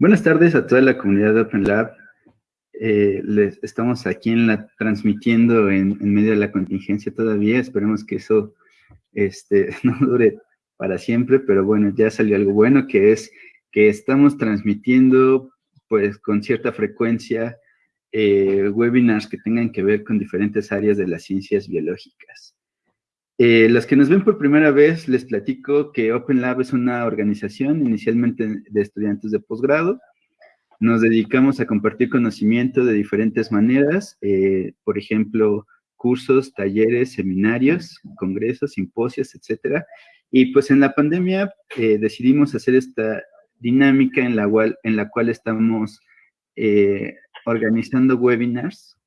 Buenas tardes a toda la comunidad de Open Lab. Eh, les, estamos aquí en la, transmitiendo en, medio de la contingencia todavía. Esperemos que eso este, no dure para siempre, pero bueno, ya salió algo bueno, que es que estamos transmitiendo pues con cierta frecuencia eh, webinars que tengan que ver con diferentes áreas de las ciencias biológicas. Eh, los que nos ven por primera vez, les platico que Open Lab es una organización inicialmente de estudiantes de posgrado. Nos dedicamos a compartir conocimiento de diferentes maneras, eh, por ejemplo, cursos, talleres, seminarios, congresos, simposios, etcétera. Y pues en la pandemia eh, decidimos hacer esta dinámica en la cual, en la cual estamos organizando webinars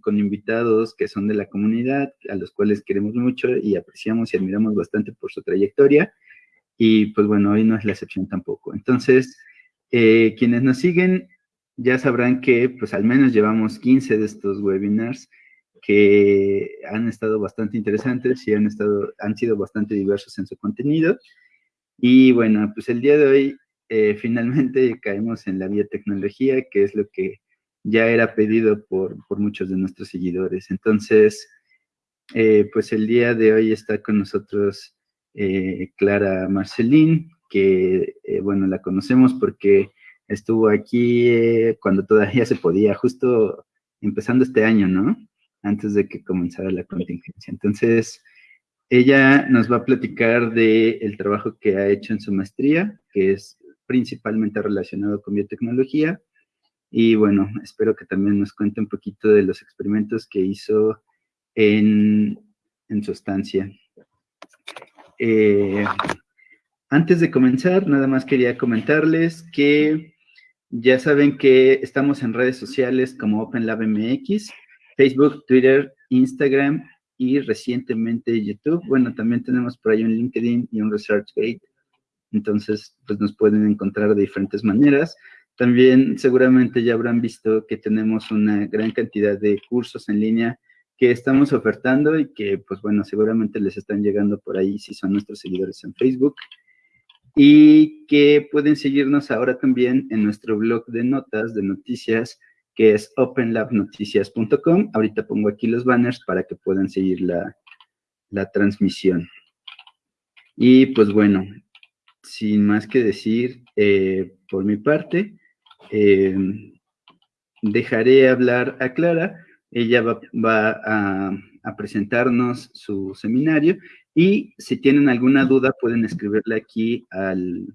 con, invitados que son de la comunidad, a los cuales queremos mucho y apreciamos y admiramos bastante por su trayectoria. Y pues bueno, hoy no es la excepción tampoco. Entonces, eh, quienes nos siguen ya sabrán que pues al menos llevamos 15 de estos webinars que han estado bastante interesantes y han, estado, han sido bastante diversos en su contenido. Y bueno, pues el día de hoy eh, finalmente caemos en la biotecnología, que es lo que ya era pedido por, muchos de nuestros seguidores. Entonces, eh, pues el día de hoy está con nosotros eh, Clara Marcelín, que, eh, bueno, la conocemos porque estuvo aquí cuando todavía se podía, justo empezando este año, ¿no? Antes de que comenzara la contingencia. Entonces, ella nos va a platicar del el trabajo que ha hecho en su maestría, que es principalmente relacionado con biotecnología, y bueno, espero que también nos cuente un poquito de los experimentos que hizo en, su estancia. Eh, antes de comenzar, nada más quería comentarles que ya saben que estamos en redes sociales como OpenLabMX, Facebook, Twitter, Instagram y recientemente YouTube. Bueno, también tenemos por ahí un LinkedIn y un ResearchGate. Entonces, pues nos pueden encontrar de diferentes maneras. También seguramente ya habrán visto que tenemos una gran cantidad de cursos en línea que estamos ofertando y que, pues bueno, seguramente les están llegando por ahí si son nuestros seguidores en Facebook. Y que pueden seguirnos ahora también en nuestro blog de notas, de noticias, que es openlabnoticias.com. Ahorita pongo aquí los banners para que puedan seguir la, la transmisión. Y pues bueno, sin más que decir, eh, por mi parte, eh, dejaré hablar a Clara, ella va, a, presentarnos su seminario y si tienen alguna duda pueden escribirle aquí al,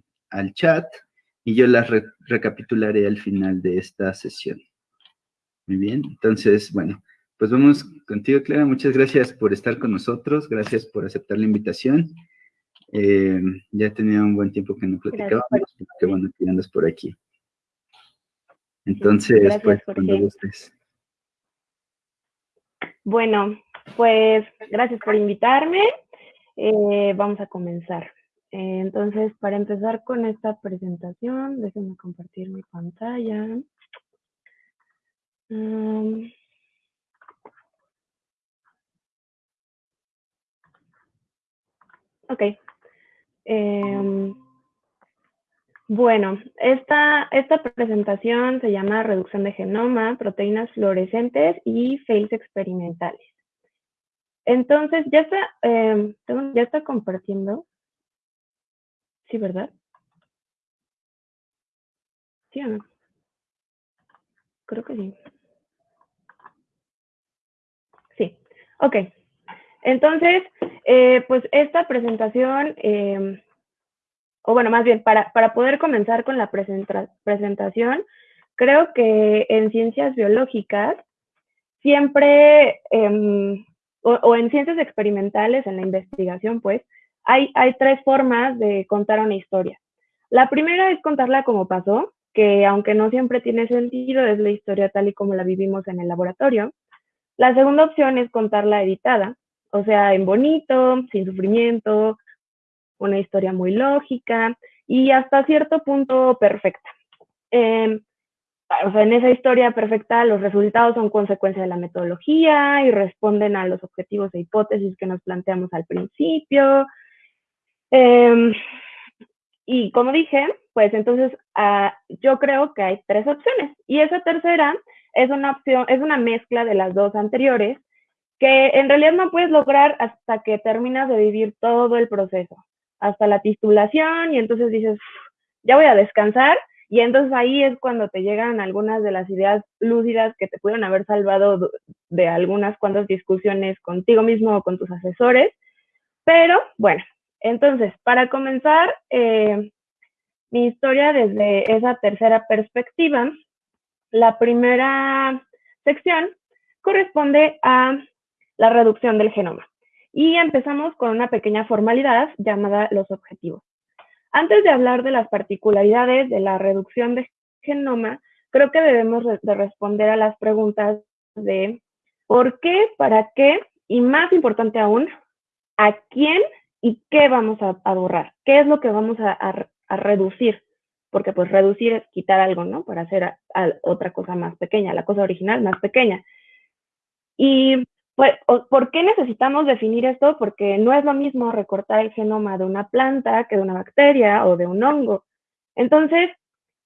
chat y yo las recapitularé al final de esta sesión. Muy bien, entonces, bueno, pues vamos contigo, Clara. Muchas gracias por estar con nosotros, gracias por aceptar la invitación. Eh, ya tenía un buen tiempo que no platicábamos, qué bueno que andas por aquí. Entonces, pues, cuando gustes. Bueno, pues, gracias por invitarme. Eh, vamos a comenzar. Eh, entonces, para empezar con esta presentación, déjenme compartir mi pantalla. Um, ok. Em, bueno, esta, esta presentación se llama Reducción de Genoma, Proteínas Fluorescentes y Fails Experimentales. Entonces, ya está, eh, ya está compartiendo. Sí, ¿verdad? ¿Sí o no? Creo que sí. Sí, ok. Entonces, eh, pues esta presentación em, o bueno, más bien, para, poder comenzar con la presentación, creo que en ciencias biológicas siempre, em, o, en ciencias experimentales, en la investigación, pues, hay, hay tres formas de contar una historia. La primera es contarla como pasó, que aunque no siempre tiene sentido, es la historia tal y como la vivimos en el laboratorio. La segunda opción es contarla editada, o sea, en bonito, sin sufrimiento, una historia muy lógica y hasta cierto punto perfecta. Em, o sea, en esa historia perfecta los resultados son consecuencia de la metodología y responden a los objetivos e hipótesis que nos planteamos al principio. Em, y como dije, pues entonces ah, yo creo que hay tres opciones. Y esa tercera es una opción, es una mezcla de las dos anteriores, que en realidad no puedes lograr hasta que terminas de vivir todo el proceso, hasta la titulación, y entonces dices, ya voy a descansar, y entonces ahí es cuando te llegan algunas de las ideas lúcidas que te pudieron haber salvado de algunas cuantas discusiones contigo mismo o con tus asesores. Pero bueno, entonces, para comenzar eh, mi historia desde esa tercera perspectiva, la primera sección corresponde a la reducción del genoma. Y empezamos con una pequeña formalidad llamada los objetivos. Antes de hablar de las particularidades de la reducción de genoma, creo que debemos de responder a las preguntas de por qué, para qué y más importante aún, a quién y qué vamos a, borrar, qué es lo que vamos a, reducir, porque pues reducir es quitar algo, ¿no? Para hacer otra cosa más pequeña, la cosa original más pequeña. Y ¿por qué necesitamos definir esto? Porque no es lo mismo recortar el genoma de una planta que de una bacteria o de un hongo. Entonces,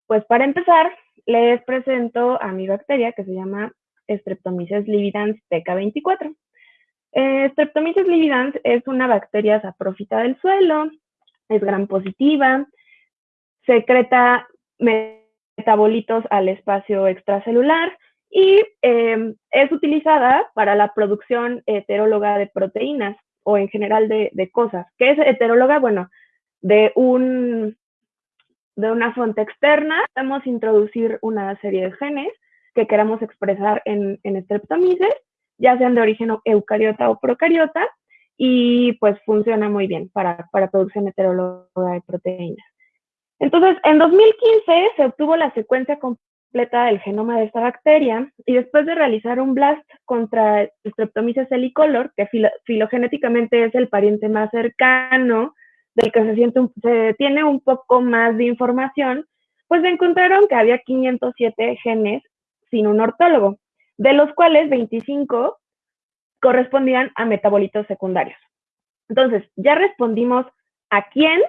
pues para empezar, les presento a mi bacteria que se llama Streptomyces lividans TK24. Eh, Streptomyces lividans es una bacteria saprófita del suelo, es gran positiva, secreta metabolitos al espacio extracelular y em, es utilizada para la producción heteróloga de proteínas o en general de, cosas. ¿Qué es heteróloga? Bueno, de, un, de una fuente externa podemos introducir una serie de genes que queramos expresar en, en Streptomyces ya sean de origen eucariota o procariota, y pues funciona muy bien para, para producción heteróloga de proteínas. Entonces, en 2015 se obtuvo la secuencia completa del genoma de esta bacteria y después de realizar un blast contra Streptomyces helicolor, que filogenéticamente es el pariente más cercano del que se tiene un poco más de información, pues encontraron que había 507 genes sin un ortólogo de los cuales 25 correspondían a metabolitos secundarios. Entonces, ya respondimos a quién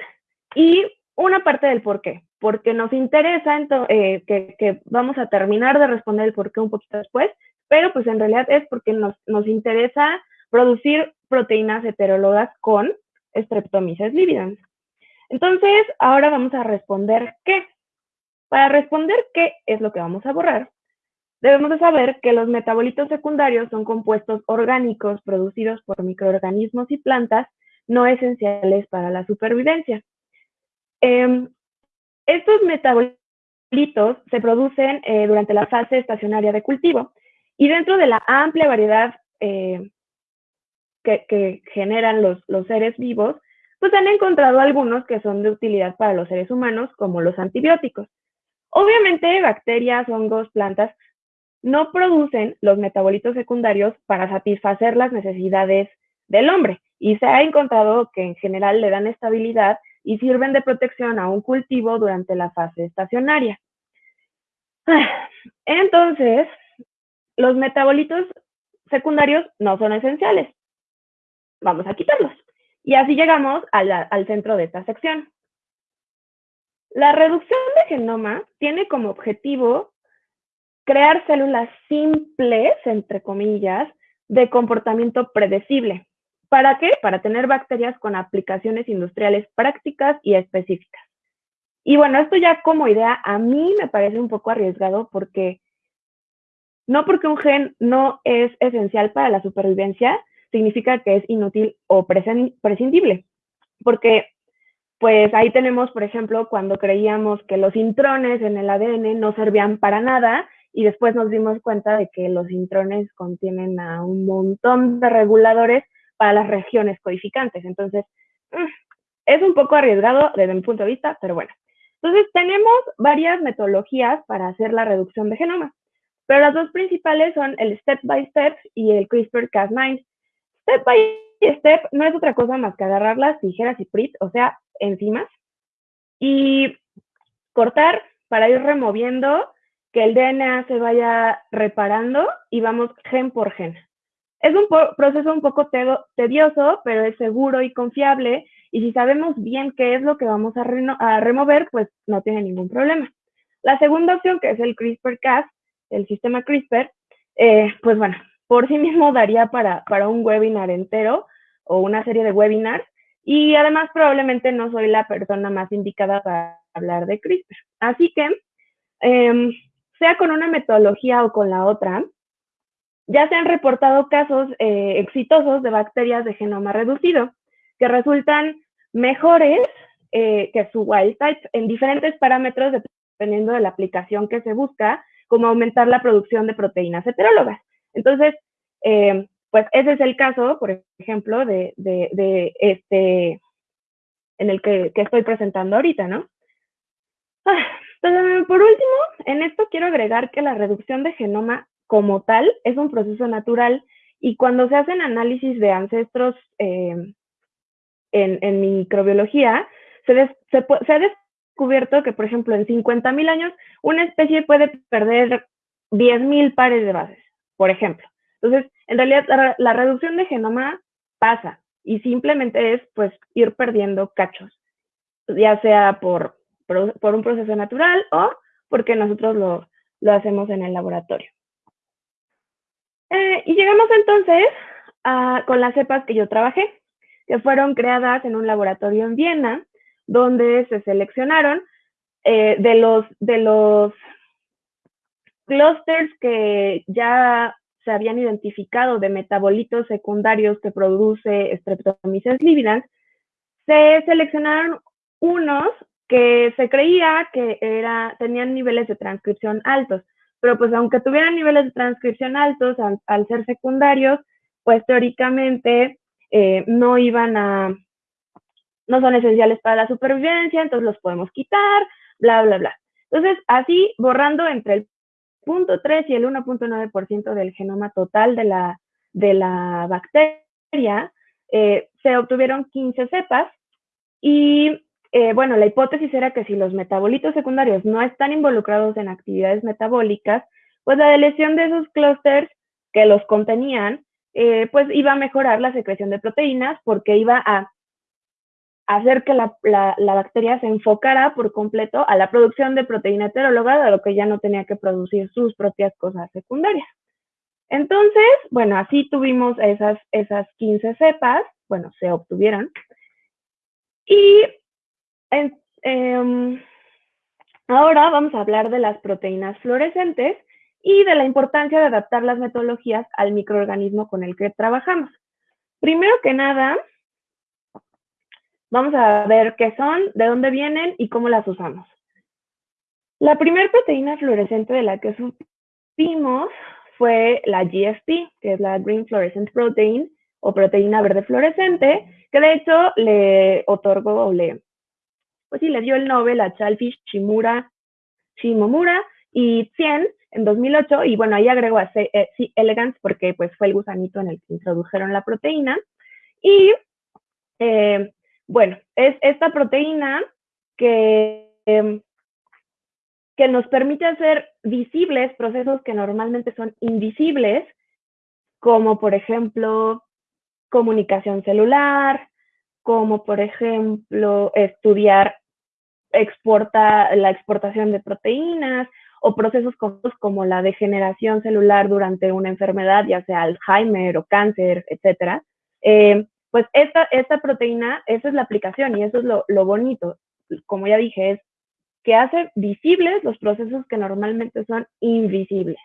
y una parte del por qué, porque nos interesa eh, que, vamos a terminar de responder el por qué un poquito después, pero pues en realidad es porque nos, nos interesa producir proteínas heterólogas con Streptomyces lividans. Entonces, ahora vamos a responder qué. Para responder qué es lo que vamos a borrar, Debemos de saber que los metabolitos secundarios son compuestos orgánicos producidos por microorganismos y plantas no esenciales para la supervivencia. Em, estos metabolitos se producen eh, durante la fase estacionaria de cultivo y dentro de la amplia variedad eh, que, generan los, los seres vivos, pues han encontrado algunos que son de utilidad para los seres humanos, como los antibióticos. Obviamente, bacterias, hongos, plantas no producen los metabolitos secundarios para satisfacer las necesidades del hombre y se ha encontrado que en general le dan estabilidad y sirven de protección a un cultivo durante la fase estacionaria. Entonces, los metabolitos secundarios no son esenciales. Vamos a quitarlos. Y así llegamos al centro de esta sección. La reducción de genoma tiene como objetivo crear células simples, entre comillas, de comportamiento predecible. ¿Para qué? Para tener bacterias con aplicaciones industriales prácticas y específicas. Y bueno, esto ya como idea a mí me parece un poco arriesgado porque no porque un gen no es esencial para la supervivencia, significa que es inútil o prescindible. Porque pues ahí tenemos, por ejemplo, cuando creíamos que los intrones en el ADN no servían para nada y después nos dimos cuenta de que los intrones contienen a un montón de reguladores para las regiones codificantes. Entonces, mm, es un poco arriesgado desde mi punto de vista, pero bueno. Entonces, tenemos varias metodologías para hacer la reducción de genoma, pero las dos principales son el step by step y el CRISPR-Cas9. Step by step no es otra cosa más que agarrar las tijeras y PRIT, o sea, enzimas, y cortar para ir removiendo que el DNA se vaya reparando y vamos gen por gen. Es un proceso un poco tedioso, pero es seguro y confiable y si sabemos bien qué es lo que vamos a, remover, pues no tiene ningún problema. La segunda opción, que es el CRISPR-Cas, el sistema CRISPR, eh, pues bueno, por sí mismo daría para, para un webinar entero o una serie de webinars, y además probablemente no soy la persona más indicada para hablar de CRISPR. Así que, em, sea con una metodología o con la otra, ya se han reportado casos eh, exitosos de bacterias de genoma reducido que resultan mejores eh, que su wild type en diferentes parámetros dependiendo de la aplicación que se busca, como aumentar la producción de proteínas heterólogas. Entonces, eh, pues ese es el caso, por ejemplo, de, este, en el que, estoy presentando ahorita, ¿no? Ah, por último, en esto quiero agregar que la reducción de genoma como tal es un proceso natural y cuando se hacen análisis de ancestros eh, en, microbiología, se, ha descubierto que, por ejemplo, en 50.000 años, una especie puede perder 10.000 pares de bases, por ejemplo. Entonces, en realidad, la, reducción de genoma pasa y simplemente es, pues, ir perdiendo cachos, ya sea por, por, un proceso natural o porque nosotros lo, lo hacemos en el laboratorio. Eh, y llegamos entonces a, con las cepas que yo trabajé, que fueron creadas en un laboratorio en Viena, donde se seleccionaron eh, de los de los clusters que ya se habían identificado de metabolitos secundarios que produce Streptomyces lividans, se seleccionaron unos que se creía que era, tenían niveles de transcripción altos, pero pues aunque tuvieran niveles de transcripción altos al, ser secundarios, pues teóricamente eh, no iban a, no son esenciales para la supervivencia, entonces los podemos quitar, bla, bla, bla. Entonces, así borrando entre el 0.3 y el 1.9% del genoma total de la, de la bacteria, eh, se obtuvieron 15 cepas y eh, bueno, la hipótesis era que si los metabolitos secundarios no están involucrados en actividades metabólicas, pues la lesión de esos clústeres que los contenían, eh, pues iba a mejorar la secreción de proteínas porque iba a hacer que la, bacteria se enfocara por completo a la producción de proteína heteróloga, de lo que ya no tenía que producir sus propias cosas secundarias. Entonces, bueno, así tuvimos esas, esas 15 cepas, bueno, se obtuvieron. Y Em, ahora vamos a hablar de las proteínas fluorescentes y de la importancia de adaptar las metodologías al microorganismo con el que trabajamos. Primero que nada, vamos a ver qué son, de dónde vienen y cómo las usamos. La primera proteína fluorescente de la que supimos fue la GFP, que es la Green Fluorescent Protein o proteína verde fluorescente, que de hecho le otorgó o le pues sí, le dio el Nobel a Chalfish, Shimura, Shimomura y Tien en 2008, y bueno, ahí agregó a C, eh, elegans porque pues fue el gusanito en el que introdujeron la proteína. Y eh, bueno, es esta proteína que, em, que nos permite hacer visibles procesos que normalmente son invisibles, como por ejemplo comunicación celular, como por ejemplo estudiar exporta, la exportación de proteínas o procesos como la degeneración celular durante una enfermedad, ya sea Alzheimer o cáncer, etcétera. Eh, pues esta, esta proteína, esa es la aplicación y eso es lo, bonito. Como ya dije, es que hace visibles los procesos que normalmente son invisibles.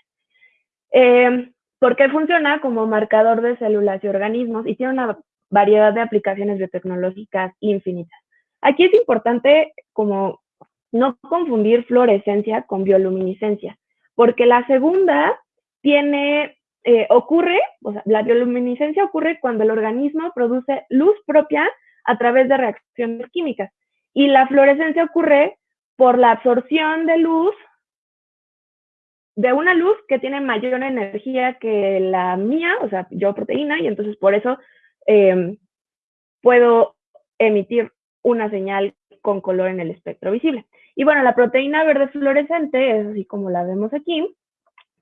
Eh, porque funciona como marcador de células y organismos y tiene una variedad de aplicaciones biotecnológicas infinitas. Aquí es importante como no confundir fluorescencia con bioluminiscencia, porque la segunda tiene, eh, ocurre, o sea, la bioluminiscencia ocurre cuando el organismo produce luz propia a través de reacciones químicas y la fluorescencia ocurre por la absorción de luz de una luz que tiene mayor energía que la mía, o sea, yo proteína, y entonces por eso Em, puedo emitir una señal con color en el espectro visible. Y bueno, la proteína verde fluorescente es así como la vemos aquí,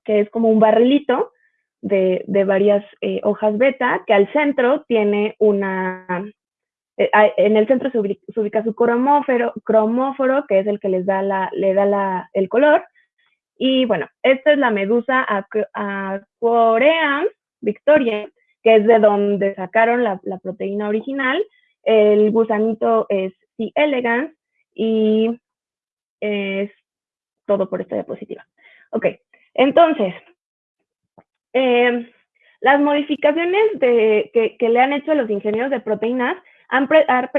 que es como un barrilito de, varias eh, hojas beta, que al centro tiene una, eh, en el centro se ubica, su cromóforo, cromóforo, que es el que les da la, le da la, el color. Y bueno, esta es la medusa Aquaream Victoria, que es de donde sacaron la, proteína original. El gusanito es C. elegans y es todo por esta diapositiva. Ok, entonces, em, las modificaciones de, que, le han hecho los ingenieros de proteínas han,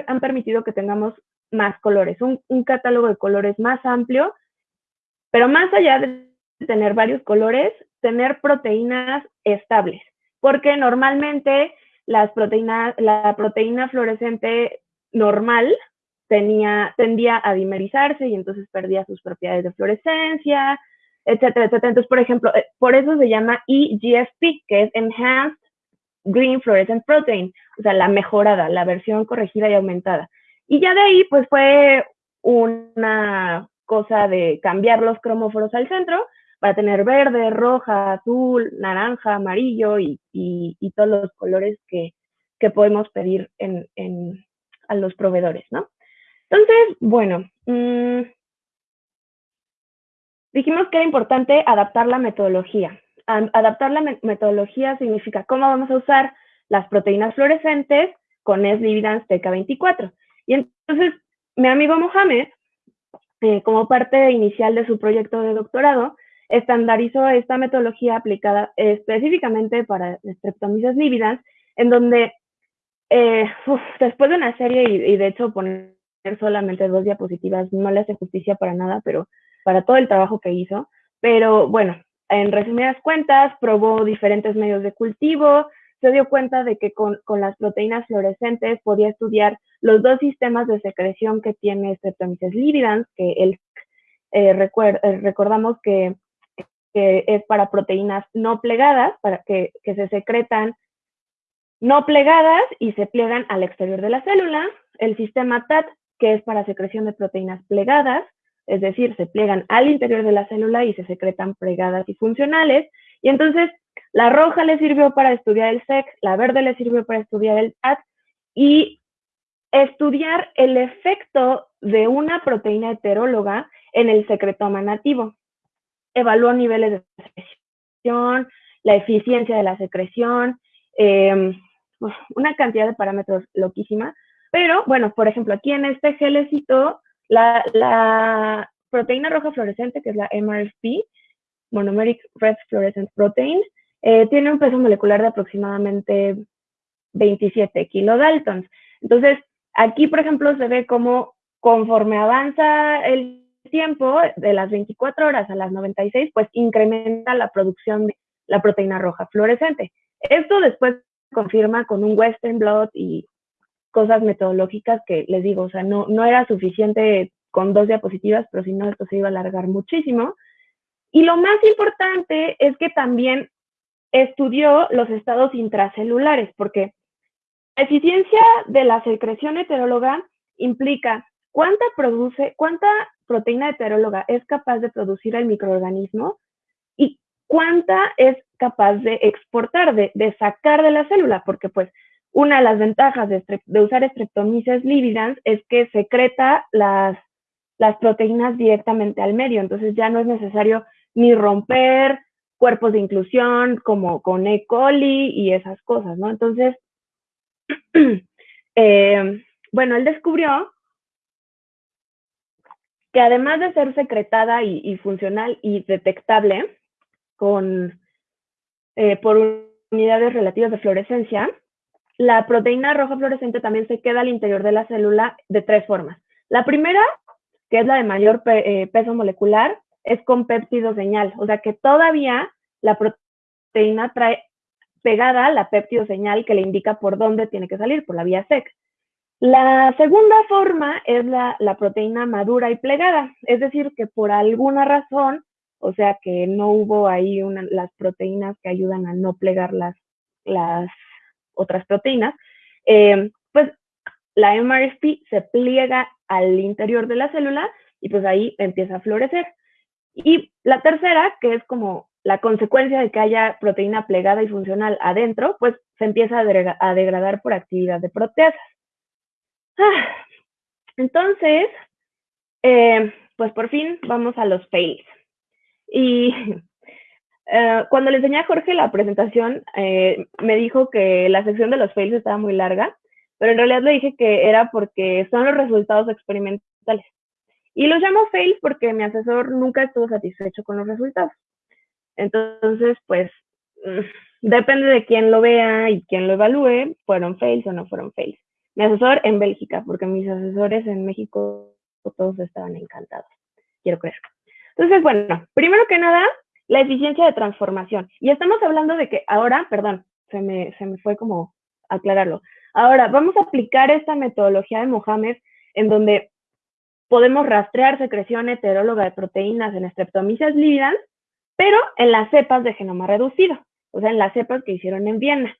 han permitido que tengamos más colores, un, catálogo de colores más amplio, pero más allá de tener varios colores, tener proteínas estables, porque normalmente las proteínas, la proteína fluorescente normal tenía, tendía a dimerizarse y entonces perdía sus propiedades de fluorescencia, etcétera, etcétera. Entonces, por ejemplo, eh, por eso se llama EGFP, que es Enhanced Green Fluorescent Protein, o sea, la mejorada, la versión corregida y aumentada. Y ya de ahí, pues fue una cosa de cambiar los cromóforos al centro para tener verde, roja, azul, naranja, amarillo y, todos los colores que, podemos pedir a los proveedores, ¿no? Entonces, bueno, mm, dijimos que era importante adaptar la metodología. Adaptar la metodología significa cómo vamos a usar las proteínas fluorescentes con S-Lividans TK24. Y entonces, mi amigo Mohamed, eh, como parte inicial de su proyecto de doctorado, estandarizó esta metodología aplicada específicamente para Streptomyces lividans, en donde eh, después de una serie y, de hecho poner solamente dos diapositivas no le hace justicia para nada, pero para todo el trabajo que hizo. Pero bueno, en resumidas cuentas, probó diferentes medios de cultivo, se dio cuenta de que con, las proteínas fluorescentes podía estudiar los dos sistemas de secreción que tiene Streptomyces lividans, que él, eh, eh, recordamos que, es para proteínas no plegadas, para que, que se secretan no plegadas y se pliegan al exterior de la célula. El sistema TAT, que es para secreción de proteínas plegadas, es decir, se pliegan al interior de la célula y se secretan plegadas y funcionales. Y entonces la roja le sirvió para estudiar el SEC, la verde le sirvió para estudiar el TAT y estudiar el efecto de una proteína heteróloga en el secretoma nativo. Evaluó niveles de secreción, la eficiencia de la secreción, em, una cantidad de parámetros loquísima, pero, bueno, por ejemplo, aquí en este gelecito, la, la proteína roja fluorescente, que es la MRFP, Monomeric Red Fluorescent Protein, eh, tiene un peso molecular de aproximadamente 27 kilodaltons. Entonces, aquí, por ejemplo, se ve cómo conforme avanza el tiempo, de las 24 horas a las 96, pues incrementa la producción de la proteína roja fluorescente. Esto después confirma con un Western blot y cosas metodológicas que les digo, o sea, no, no era suficiente con dos diapositivas, pero si no, esto se iba a alargar muchísimo. Y lo más importante es que también estudió los estados intracelulares, porque la eficiencia de la secreción heteróloga implica cuánta produce, cuánta proteína heteróloga es capaz de producir el microorganismo y cuánta es capaz de exportar, de, de sacar de la célula, porque pues una de las ventajas de, usar Streptomyces lividans es que secreta las, las proteínas directamente al medio, entonces ya no es necesario ni romper cuerpos de inclusión como con E. coli y esas cosas, ¿no? Entonces, eh, bueno, él descubrió que además de ser secretada y, funcional y detectable con, eh, por unidades relativas de fluorescencia, la proteína roja fluorescente también se queda al interior de la célula de tres formas. La primera, que es la de mayor eh, peso molecular, es con péptido señal, o sea que todavía la proteína trae pegada la péptido señal que le indica por dónde tiene que salir, por la vía SEC. La segunda forma es la, proteína madura y plegada, es decir, que por alguna razón, o sea que no hubo ahí las proteínas que ayudan a no plegar las, otras proteínas, eh, pues la MRSP se pliega al interior de la célula y pues ahí empieza a florecer. Y la tercera, que es como la consecuencia de que haya proteína plegada y funcional adentro, pues se empieza a, degradar por actividad de proteasas. Entonces, eh, pues por fin vamos a los fails. Y eh, cuando le enseñé a Jorge la presentación, eh, me dijo que la sección de los fails estaba muy larga, pero en realidad le dije que era porque son los resultados experimentales. Y los llamo fails porque mi asesor nunca estuvo satisfecho con los resultados. Entonces, pues, mm, depende de quién lo vea y quién lo evalúe, fueron fails o no fueron fails. Mi asesor en Bélgica, porque mis asesores en México todos estaban encantados, quiero creer. Entonces, bueno, primero que nada, la eficiencia de transformación. Y estamos hablando de que ahora, perdón, se me, se me fue como aclararlo. Ahora, vamos a aplicar esta metodología de Mohamed en donde podemos rastrear secreción heteróloga de proteínas en Streptomyces lívidas, pero en las cepas de genoma reducido, o sea, en las cepas que hicieron en Viena.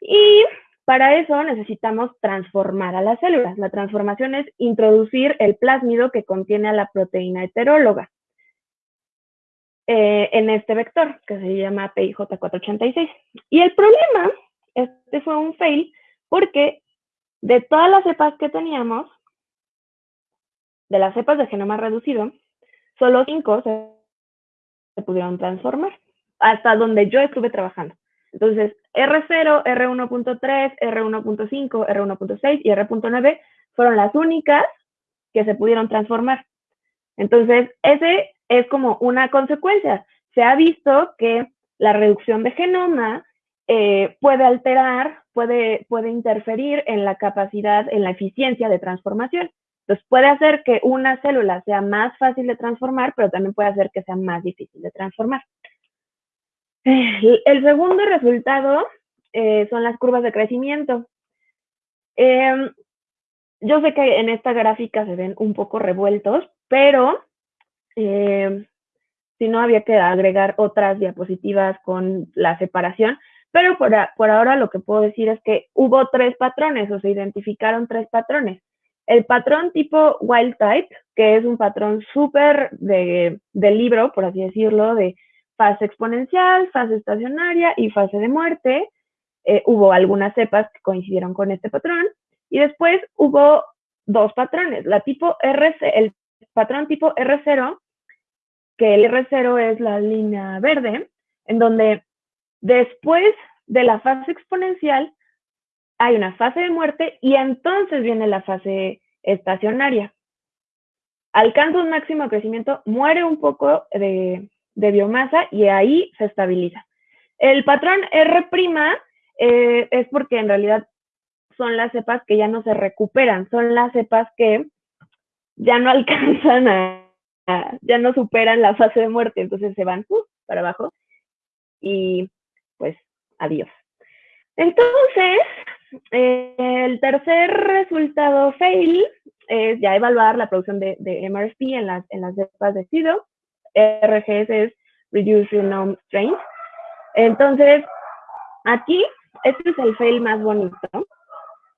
Y para eso necesitamos transformar a las células. La transformación es introducir el plásmido que contiene a la proteína heteróloga eh, en este vector, que se llama PIJ486. Y el problema, este fue un fail, porque de todas las cepas que teníamos, de las cepas de genoma reducido, solo cinco se, se pudieron transformar, hasta donde yo estuve trabajando. Entonces, R0, R1.3, R1.5, R1.6 y R.9 fueron las únicas que se pudieron transformar. Entonces, ese es como una consecuencia. Se ha visto que la reducción de genoma eh, puede alterar, puede, puede interferir en la capacidad, en la eficiencia de transformación. Entonces, puede hacer que una célula sea más fácil de transformar, pero también puede hacer que sea más difícil de transformar. El segundo resultado eh, son las curvas de crecimiento. Em, yo sé que en esta gráfica se ven un poco revueltos, pero em, si no había que agregar otras diapositivas con la separación. Pero por, por ahora lo que puedo decir es que hubo tres patrones o se identificaron tres patrones. El patrón tipo wild type, que es un patrón súper de, de libro, por así decirlo, de fase exponencial, fase estacionaria y fase de muerte. Eh, hubo algunas cepas que coincidieron con este patrón y después hubo dos patrones, la tipo el patrón tipo R0, que el R0 es la línea verde, en donde después de la fase exponencial hay una fase de muerte y entonces viene la fase estacionaria. Alcanza un máximo de crecimiento, muere un poco de, de biomasa y ahí se estabiliza. El patrón R' eh, es porque en realidad son las cepas que ya no se recuperan, son las cepas que ya no alcanzan a, ya no superan la fase de muerte, entonces se van uh, para abajo y pues adiós. Entonces, eh, el tercer resultado fail es ya evaluar la producción de, de en las, en las cepas de SIDO. RGS es Reduce Genome Strength. Entonces, aquí, este es el fail más bonito,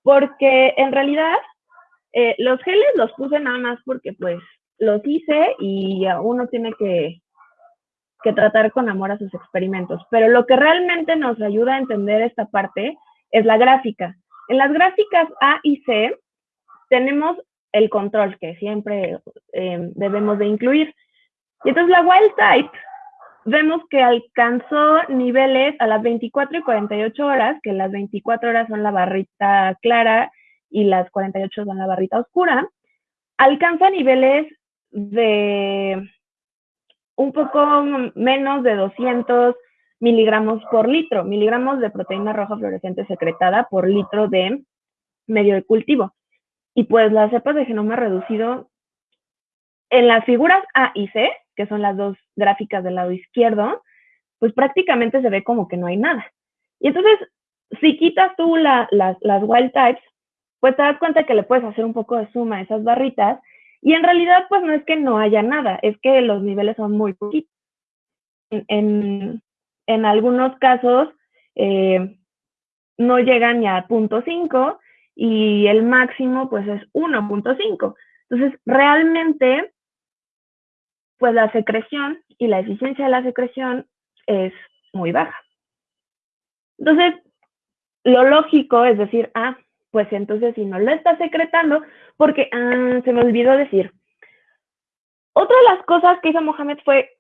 porque en realidad eh, los geles los puse nada más porque pues los hice y uno tiene que, que tratar con amor a sus experimentos. Pero lo que realmente nos ayuda a entender esta parte es la gráfica. En las gráficas A y C tenemos el control que siempre eh, debemos de incluir. Y entonces la wild type, vemos que alcanzó niveles a las 24 y 48 horas, que las 24 horas son la barrita clara y las 48 son la barrita oscura, alcanza niveles de un poco menos de 200 miligramos por litro, miligramos de proteína roja fluorescente secretada por litro de medio de cultivo. Y pues las cepas de genoma reducido en las figuras A y C, que son las dos gráficas del lado izquierdo, pues prácticamente se ve como que no hay nada. Y entonces, si quitas tú las, wild types, pues te das cuenta que le puedes hacer un poco de suma a esas barritas y en realidad pues no es que no haya nada, es que los niveles son muy poquitos. En, algunos casos eh, no llegan ni a 0.5 y el máximo pues es 1.5. Entonces, realmente pues la secreción y la eficiencia de la secreción es muy baja. Entonces, lo lógico es decir, ah, pues entonces si no lo está secretando, porque ah, se me olvidó decir. Otra de las cosas que hizo Mohamed fue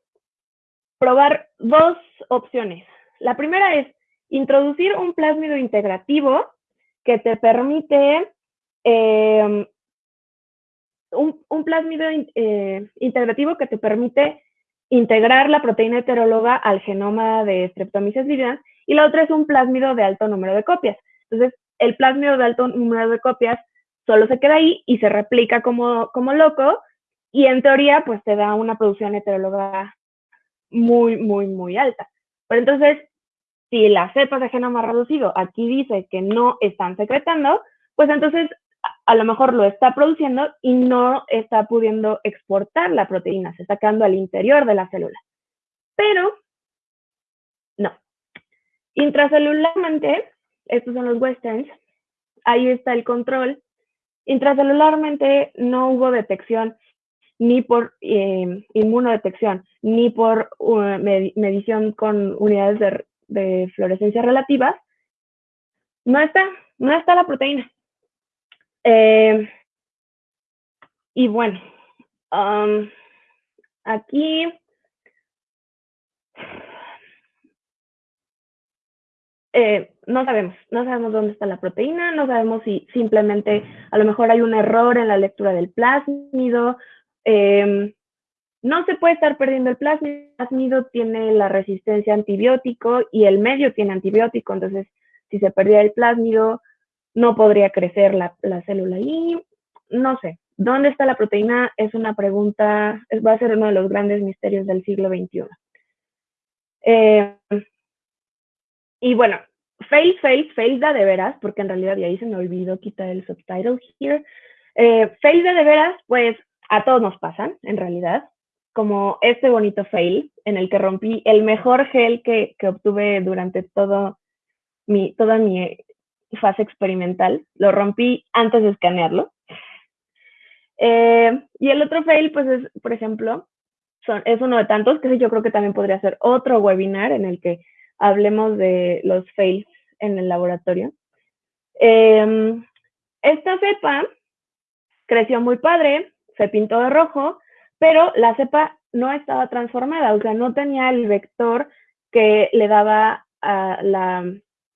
probar dos opciones. La primera es introducir un plásmido integrativo que te permite em, un, un, plásmido eh, integrativo que te permite integrar la proteína heteróloga al genoma de Streptomyces viridans y la otra es un plásmido de alto número de copias. Entonces, el plásmido de alto número de copias solo se queda ahí y se replica como, como loco y en teoría pues te da una producción heteróloga muy, muy, muy alta. Pero entonces, si las cepas de genoma reducido aquí dice que no están secretando, pues entonces a lo mejor lo está produciendo y no está pudiendo exportar la proteína, se está quedando al interior de la célula. Pero, no. Intracelularmente, estos son los westerns, ahí está el control. Intracelularmente no hubo detección ni por eh, inmunodetección, ni por uh, medición con unidades de, de fluorescencia relativas, no está, no está la proteína. Eh, y bueno, um, aquí eh, no sabemos, no sabemos dónde está la proteína, no sabemos si simplemente a lo mejor hay un error en la lectura del plásmido. Eh, no se puede estar perdiendo el plásmido, el plásmido tiene la resistencia a antibiótico y el medio tiene antibiótico, entonces si se perdía el plásmido, no podría crecer la, célula. Y no sé, ¿dónde está la proteína? Es una pregunta, va a ser uno de los grandes misterios del siglo XXI. Eh, y bueno, fail, fail, fail da de veras, porque en realidad ya ahí se me olvidó quitar el subtitle here. Eh, fail de de veras, pues a todos nos pasan, en realidad, como este bonito fail en el que rompí el mejor gel que, que obtuve durante todo mi, toda mi fase experimental, lo rompí antes de escanearlo. Eh, y el otro fail, pues es, por ejemplo, es uno de tantos, que yo creo que también podría ser otro webinar en el que hablemos de los fails en el laboratorio. Em, esta cepa creció muy padre, se pintó de rojo, pero la cepa no estaba transformada, o sea, no tenía el vector que le daba a la,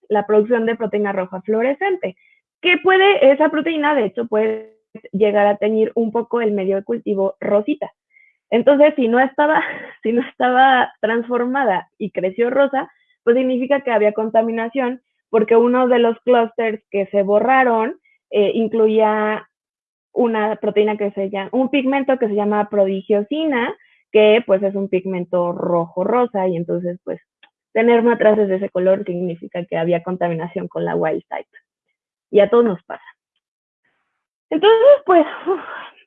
la producción de proteína roja fluorescente, que puede, esa proteína de hecho puede llegar a teñir un poco el medio de cultivo rosita. Entonces, si no estaba, si no estaba transformada y creció rosa, pues significa que había contaminación, porque uno de los clústeres que se borraron eh, incluía una proteína que se llama, un pigmento que se llama prodigiosina, que pues es un pigmento rojo-rosa, y entonces pues tener matraces de ese color significa que había contaminación con la wild type. Y a todos nos pasa. Entonces, pues,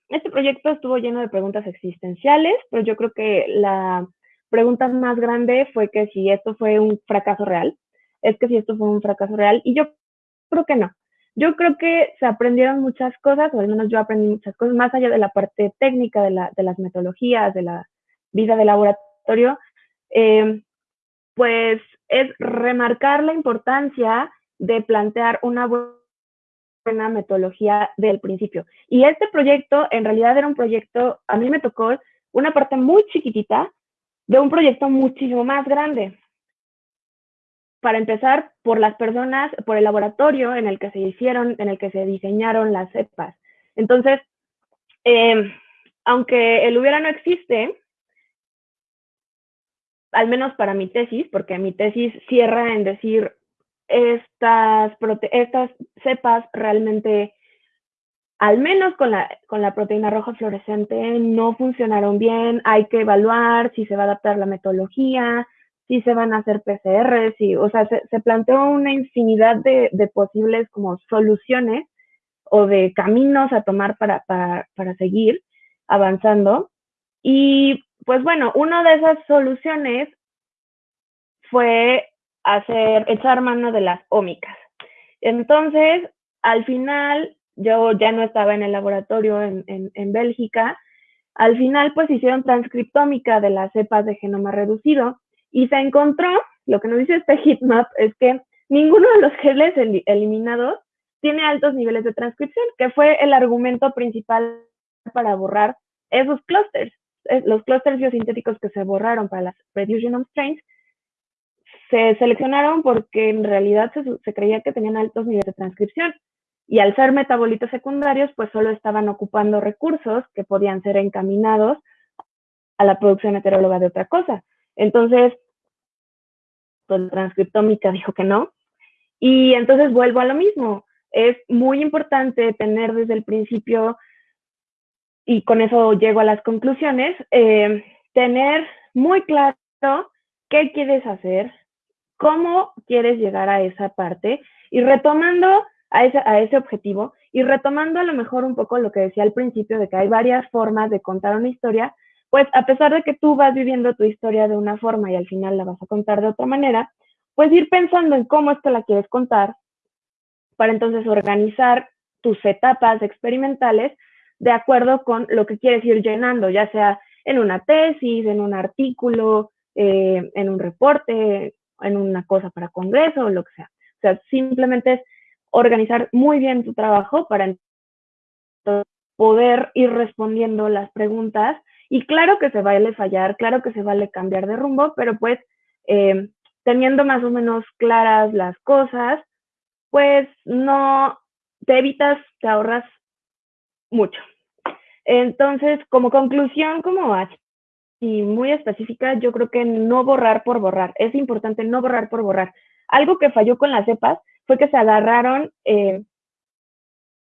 este proyecto estuvo lleno de preguntas existenciales, pero yo creo que la pregunta más grande fue que si esto fue un fracaso real, es que si esto fue un fracaso real, y yo creo que no. Yo creo que se aprendieron muchas cosas, o al menos yo aprendí muchas cosas, más allá de la parte técnica, de, la, de las metodologías, de la vida de laboratorio. Eh, pues es remarcar la importancia de plantear una buena metodología del principio. Y este proyecto en realidad era un proyecto, a mí me tocó una parte muy chiquitita de un proyecto muchísimo más grande. Para empezar, por las personas, por el laboratorio en el que se hicieron, en el que se diseñaron las cepas. Entonces, eh, aunque el hubiera no existe, al menos para mi tesis, porque mi tesis cierra en decir estas, estas cepas realmente, al menos con la, con la proteína roja fluorescente, no funcionaron bien, hay que evaluar si se va a adaptar la metodología, si se van a hacer PCR, si, o sea, se, se planteó una infinidad de, de, posibles como soluciones o de caminos a tomar para, para, para seguir avanzando. Y pues bueno, una de esas soluciones fue hacer, echar mano de las ómicas. Entonces, al final, yo ya no estaba en el laboratorio en, en, Bélgica, al final pues hicieron transcriptómica de las cepas de genoma reducido y se encontró, lo que nos dice este heatmap es que ninguno de los geles eliminados tiene altos niveles de transcripción, que fue el argumento principal para borrar esos clústeres. Los clústeres biosintéticos que se borraron para las Reduced Genome Strains se seleccionaron porque en realidad se, se, creía que tenían altos niveles de transcripción. Y al ser metabolitos secundarios, pues solo estaban ocupando recursos que podían ser encaminados a la producción heteróloga de otra cosa. Entonces, pues la transcriptómica dijo que no. Y entonces vuelvo a lo mismo. Es muy importante tener desde el principio, y con eso llego a las conclusiones, eh, tener muy claro qué quieres hacer, cómo quieres llegar a esa parte y retomando a ese, a ese objetivo y retomando a lo mejor un poco lo que decía al principio de que hay varias formas de contar una historia, pues a pesar de que tú vas viviendo tu historia de una forma y al final la vas a contar de otra manera, pues ir pensando en cómo es que la quieres contar para entonces organizar tus etapas experimentales de acuerdo con lo que quieres ir llenando, ya sea en una tesis, en un artículo, eh, en un reporte, en una cosa para congreso o lo que sea. O sea, simplemente es organizar muy bien tu trabajo para poder ir respondiendo las preguntas y claro que se vale fallar, claro que se vale cambiar de rumbo, pero pues eh, teniendo más o menos claras las cosas, pues no te evitas, te ahorras mucho. Entonces, como conclusión, como y muy específica, yo creo que no borrar por borrar. Es importante no borrar por borrar. Algo que falló con las cepas fue que se agarraron eh,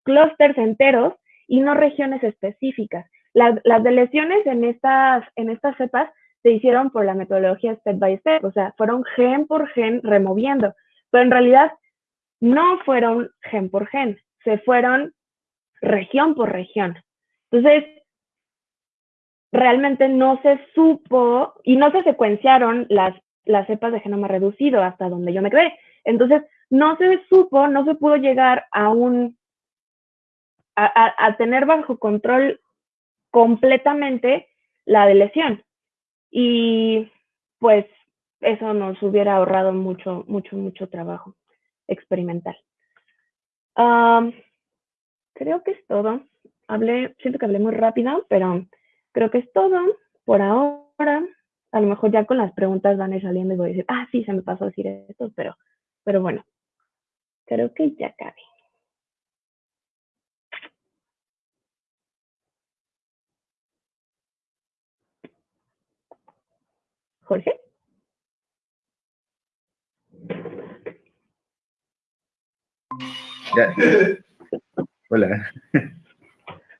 clústeres enteros y no regiones específicas. Las, las deleciones en estas, en estas cepas se hicieron por la metodología step by step, o sea, fueron gen por gen removiendo, pero en realidad no fueron gen por gen, se fueron región por región. Entonces, realmente no se supo y no se secuenciaron las, las cepas de genoma reducido hasta donde yo me quedé. Entonces, no se supo, no se pudo llegar a un, a, a, tener bajo control completamente la de lesión. Y pues eso nos hubiera ahorrado mucho, mucho, mucho trabajo experimental. Creo que es todo. Hablé, siento que hablé muy rápido, pero creo que es todo por ahora. A lo mejor ya con las preguntas van a ir saliendo y voy a decir, ah, sí, se me pasó a decir esto, pero, pero bueno, creo que ya cabe. Jorge. Ya. Hola.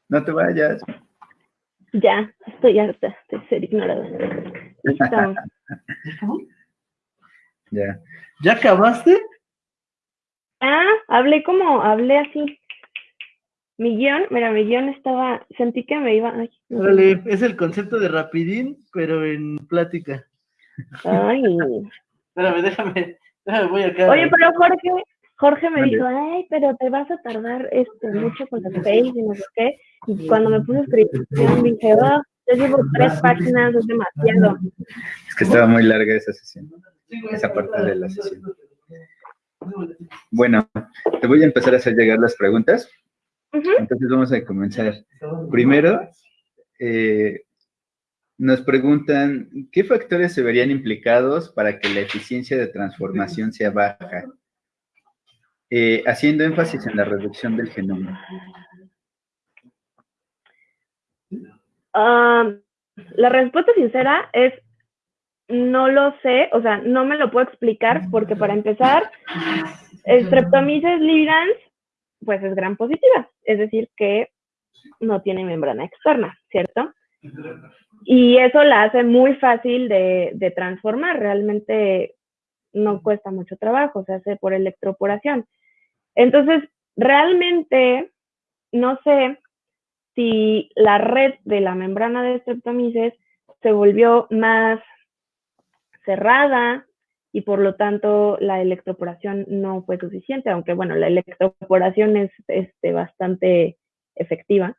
No te vayas. Ya, estoy harta de ser ignorada. Ya. ¿Ya acabaste? Ah, hablé como, hablé así. Mi guion, mira, mi guion estaba, sentí que me iba. Ay, no Órale, es el concepto de rapidín, pero en plática. Ay. Espérame, déjame, déjame, voy acá. Oye, pero Jorge, Jorge me Vale. dijo, ay, pero te vas a tardar este, mucho con las face y no sé qué. Y cuando me puse a escribir, dije, oh, ya llevo tres páginas, es demasiado. Es que estaba muy larga esa sesión, esa parte de la sesión. Bueno, te voy a empezar a hacer llegar las preguntas. Entonces vamos a comenzar. Primero, eh, nos preguntan, ¿qué factores se verían implicados para que la eficiencia de transformación sea baja? Eh, haciendo énfasis en la reducción del genoma. Ah, la respuesta sincera es no lo sé, o sea, no me lo puedo explicar porque para empezar, Streptomyces librans, pues es gran positiva, es decir, que no tiene membrana externa, ¿cierto? Y eso la hace muy fácil de, de transformar, realmente no cuesta mucho trabajo, se hace por electroporación. Entonces, realmente no sé si la red de la membrana de Streptomyces se volvió más cerrada y por lo tanto la electroporación no fue suficiente, aunque bueno, la electroporación es este, bastante efectiva.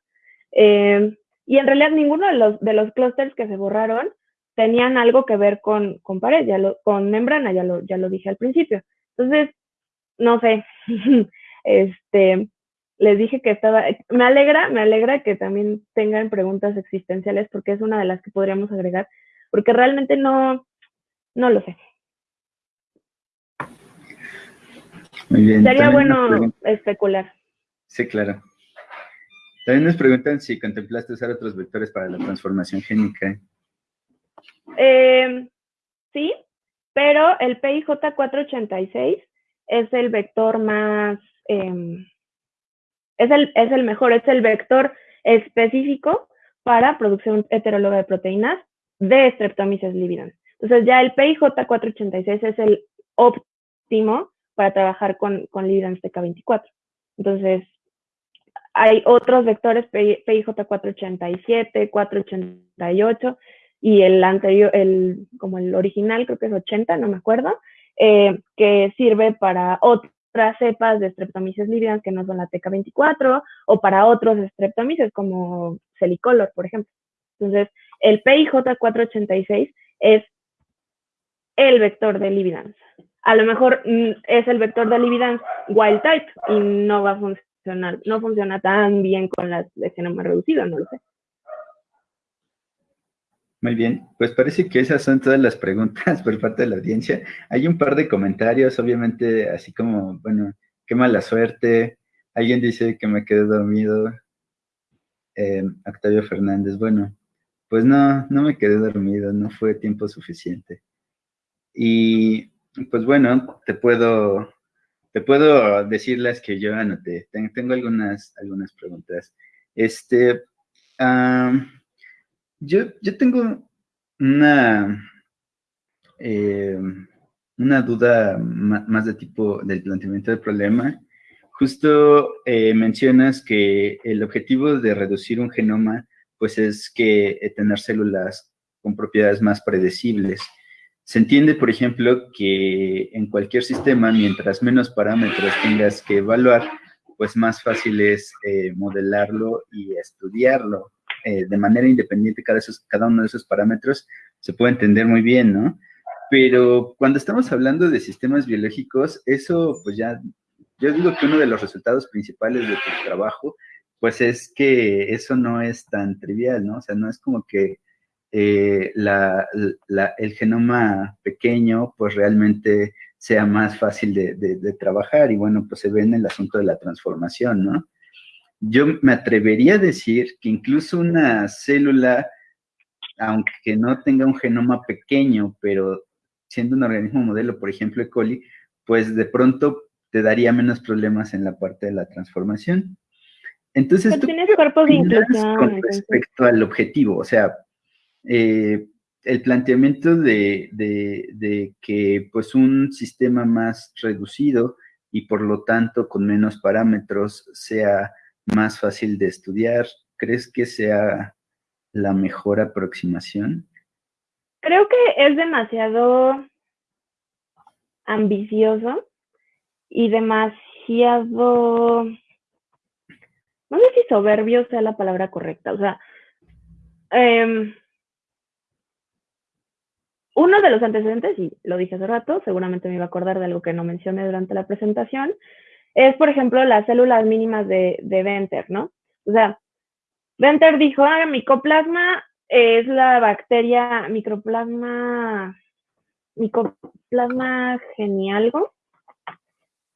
Eh, y en realidad ninguno de los, de los clústeres que se borraron tenían algo que ver con, con pared, ya lo, con membrana, ya lo, ya lo dije al principio. Entonces, no sé. Este, les dije que estaba, me alegra, me alegra que también tengan preguntas existenciales porque es una de las que podríamos agregar, porque realmente no, no lo sé. Muy bien. Sería bueno especular. Sí, claro. También nos preguntan si contemplaste usar otros vectores para la transformación génica. Eh, sí, pero el PIJ486 es el vector más, em, es, el, es el mejor, es el vector específico para producción heteróloga de proteínas de Streptomyces lividans. Entonces ya el PIJ486 es el óptimo para trabajar con, con lividans TK24. Entonces, hay otros vectores PI PIJ487, 488 y el anterior, el, como el original, creo que es 80, no me acuerdo, eh, que sirve para otras cepas de Streptomyces lividans que no son la TK24 o para otros Streptomyces como Celicolor, por ejemplo. Entonces, el PIJ486 es el vector de lividans. A lo mejor mm, es el vector de lividans wild type y no va a funcionar, no funciona tan bien con las de genoma reducido, no lo sé. Muy bien, pues parece que esas son todas las preguntas por parte de la audiencia. Hay un par de comentarios, obviamente, así como, bueno, qué mala suerte. Alguien dice que me quedé dormido. Eh, Octavio Fernández, bueno, pues no, no me quedé dormido, no fue tiempo suficiente. Y pues bueno, te puedo, te puedo decir las que yo anoté. Ten- Tengo algunas, algunas preguntas. Este, yo, yo tengo una, eh, una duda más de tipo del planteamiento del problema. Justo eh, mencionas que el objetivo de reducir un genoma, pues es que eh, tener células con propiedades más predecibles. Se entiende, por ejemplo, que en cualquier sistema, mientras menos parámetros tengas que evaluar, pues más fácil es modelarlo y estudiarlo eh, de manera independiente cada, esos, cada uno de esos parámetros se puede entender muy bien, ¿no? Pero cuando estamos hablando de sistemas biológicos, eso pues ya, yo digo que uno de los resultados principales de tu trabajo, pues es que eso no es tan trivial, ¿no? O sea, no es como que eh, la, el genoma pequeño pues realmente sea más fácil de, de trabajar y bueno, pues se ve en el asunto de la transformación, ¿no? Yo me atrevería a decir que incluso una célula, aunque no tenga un genoma pequeño, pero siendo un organismo modelo, por ejemplo, E. coli, pues de pronto te daría menos problemas en la parte de la transformación. Entonces, Pero ¿tú tienes cuerpos de inclusión, con respecto al objetivo? O sea, eh, el planteamiento de, de- de que pues un sistema más reducido y por lo tanto con menos parámetros sea más fácil de estudiar, ¿crees que sea la mejor aproximación? Creo que es demasiado ambicioso y demasiado, no sé si soberbio sea la palabra correcta, o sea, em, uno de los antecedentes, y lo dije hace rato, seguramente me iba a acordar de algo que no mencioné durante la presentación, es, por ejemplo, las células mínimas de, de Venter, ¿no? O sea, Venter dijo, ah, micoplasma es la bacteria, microplasma, micoplasma genialgo,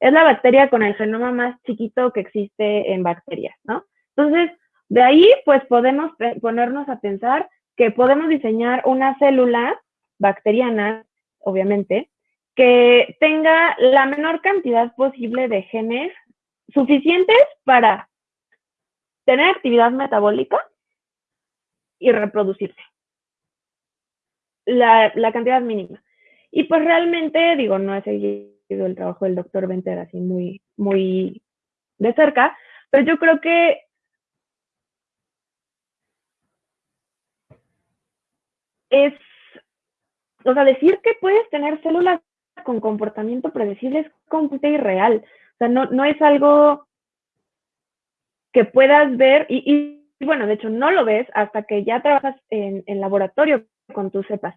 es la bacteria con el genoma más chiquito que existe en bacterias, ¿no? Entonces, de ahí, pues podemos ponernos a pensar que podemos diseñar una célula bacteriana, obviamente, que tenga la menor cantidad posible de genes suficientes para tener actividad metabólica y reproducirse. La, la cantidad mínima. Y pues realmente, digo, no he seguido el trabajo del doctor Venter así muy, muy de cerca, pero yo creo que es, o sea, decir que puedes tener células con comportamiento predecible es completamente irreal. O sea, no, no es algo que puedas ver y, y, bueno, de hecho no lo ves hasta que ya trabajas en, en laboratorio con tus cepas.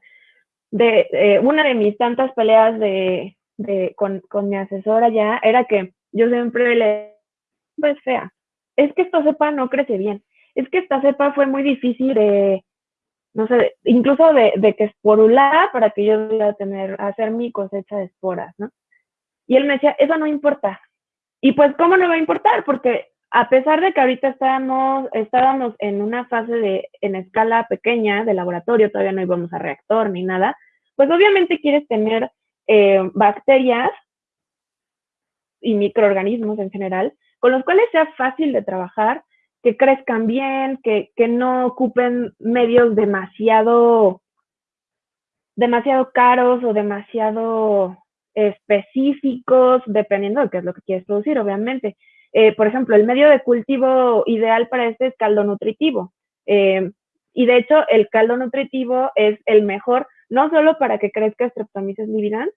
De, eh, una de mis tantas peleas de, de, con, con mi asesora ya era que yo siempre le pues fea. Es que esta cepa no crece bien. Es que esta cepa fue muy difícil de, no sé, incluso de, de que esporulara para que yo pudiera tener, hacer mi cosecha de esporas, ¿no? Y él me decía, eso no importa. Y pues, ¿cómo no va a importar? Porque a pesar de que ahorita estábamos, estábamos en una fase de, en escala pequeña de laboratorio, todavía no íbamos a reactor ni nada, pues obviamente quieres tener eh, bacterias y microorganismos en general con los cuales sea fácil de trabajar, que crezcan bien, que, que no ocupen medios demasiado, demasiado caros o demasiado específicos, dependiendo de qué es lo que quieres producir, obviamente. Eh, por ejemplo, el medio de cultivo ideal para este es caldo nutritivo. Eh, y de hecho, el caldo nutritivo es el mejor, no solo para que crezca Streptomyces lividans,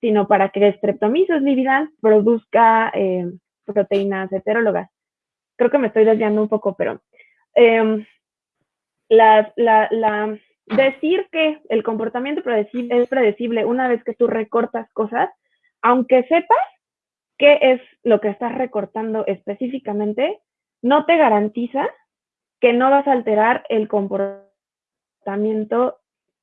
sino para que Streptomyces lividans produzca eh, proteínas heterólogas. Creo que me estoy desviando un poco, pero em, decir que el comportamiento es predecible una vez que tú recortas cosas, aunque sepas qué es lo que estás recortando específicamente, no te garantiza que no vas a alterar el comportamiento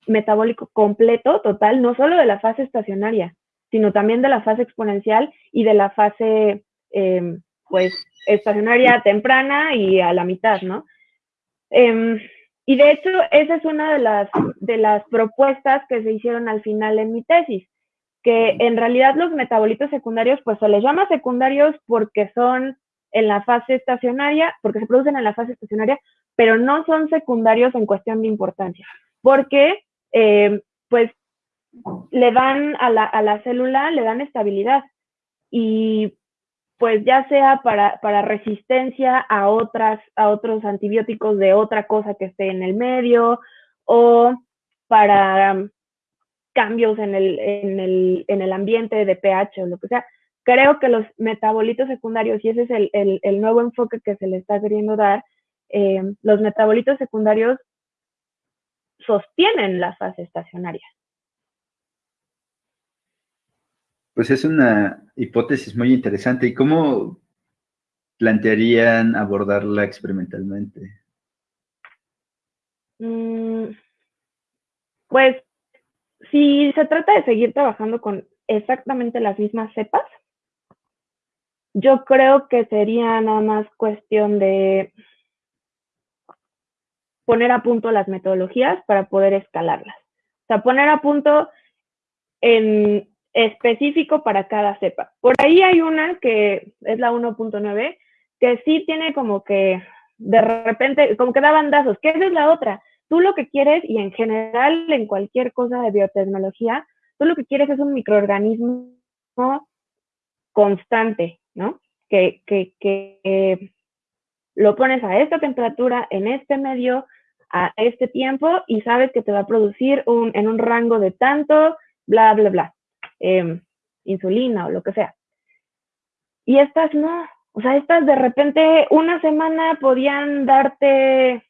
metabólico completo, total, no solo de la fase estacionaria, sino también de la fase exponencial y de la fase, em, pues, estacionaria temprana y a la mitad, ¿no? Em, y de hecho, esa es una de las, de las propuestas que se hicieron al final en mi tesis que en realidad los metabolitos secundarios, pues se les llama secundarios porque son en la fase estacionaria, porque se producen en la fase estacionaria, pero no son secundarios en cuestión de importancia, porque eh, pues le dan a la, a la célula, le dan estabilidad y pues ya sea para, para, resistencia a otras, a otros antibióticos de otra cosa que esté en el medio, o para cambios en el, en el, en el ambiente de pH o lo que sea. Creo que los metabolitos secundarios, y ese es el, el, el nuevo enfoque que se le está queriendo dar, eh, los metabolitos secundarios sostienen la fase estacionaria. Pues es una hipótesis muy interesante. ¿Y cómo plantearían abordarla experimentalmente? Mm, pues si se trata de seguir trabajando con exactamente las mismas cepas, yo creo que sería nada más cuestión de poner a punto las metodologías para poder escalarlas. O sea, poner a punto en específico para cada cepa. Por ahí hay una que es la 1.9, que sí tiene como que de repente, como que da bandazos. ¿Qué es la otra? Tú lo que quieres, y en general en cualquier cosa de biotecnología, tú lo que quieres es un microorganismo constante, ¿no? Que, que, que lo pones a esta temperatura, en este medio, a este tiempo, y sabes que te va a producir un, en un rango de tanto, bla, bla, bla, em, insulina o lo que sea. Y estas no, o sea, estas de repente una semana podían darte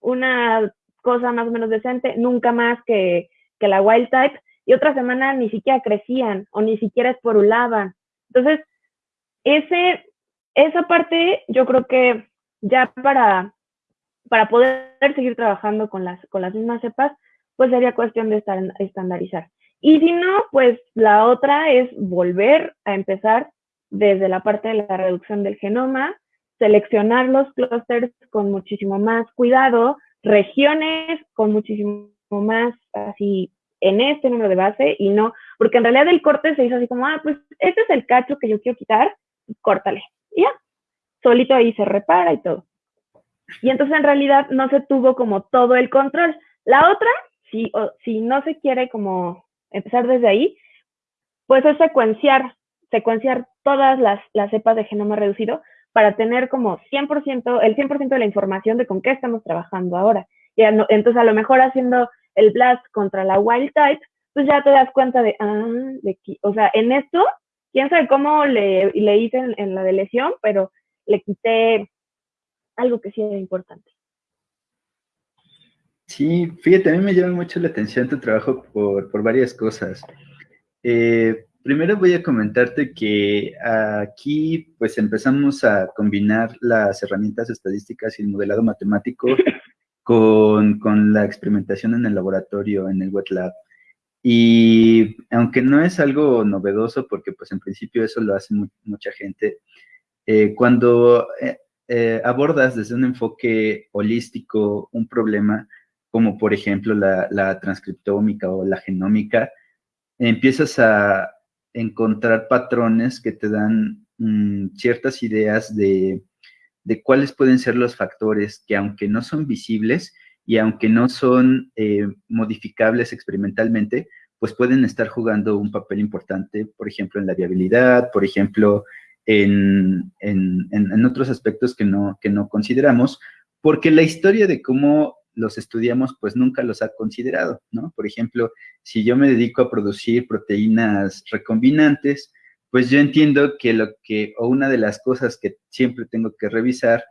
una cosa más o menos decente, nunca más que, que la wild type, y otra semana ni siquiera crecían o ni siquiera esporulaban. Entonces, ese, esa parte yo creo que ya para, para poder seguir trabajando con las, con las mismas cepas, pues sería cuestión de estandarizar. Y si no, pues la otra es volver a empezar desde la parte de la reducción del genoma, seleccionar los clústeres con muchísimo más cuidado, regiones con muchísimo más así en este número de base y no, porque en realidad el corte se hizo así como, ah, pues este es el cacho que yo quiero quitar, córtale. Y ya, solito ahí se repara y todo. Y entonces en realidad no se tuvo como todo el control. La otra, si, si no se quiere como empezar desde ahí, pues es secuenciar, secuenciar todas las, las cepas de genoma reducido para tener como 100%, el 100% de la información de con qué estamos trabajando ahora. Y entonces a lo mejor haciendo el blast contra la wild type, pues ya te das cuenta de, ah, de o sea, en esto, quién sabe cómo le, le hice en, la de lesión, pero le quité algo que sí era importante. Sí, fíjate, a mí me llama mucho la atención tu trabajo por, por varias cosas. Eh, primero voy a comentarte que aquí pues empezamos a combinar las herramientas estadísticas y el modelado matemático con, con la experimentación en el laboratorio, en el wet lab. Y aunque no es algo novedoso, porque pues en principio eso lo hace mucha gente, eh, cuando eh, eh, abordas desde un enfoque holístico un problema, como por ejemplo la, transcriptómica o la genómica, empiezas a encontrar patrones que te dan mm, ciertas ideas de, de, cuáles pueden ser los factores que aunque no son visibles y aunque no son modificables experimentalmente, pues pueden estar jugando un papel importante, por ejemplo, en la viabilidad, por ejemplo, en, en, otros aspectos que no, que no consideramos, porque la historia de cómo los estudiamos, pues nunca los ha considerado, ¿no? Por ejemplo, si yo me dedico a producir proteínas recombinantes, pues yo entiendo que lo que, o una de las cosas que siempre tengo que revisar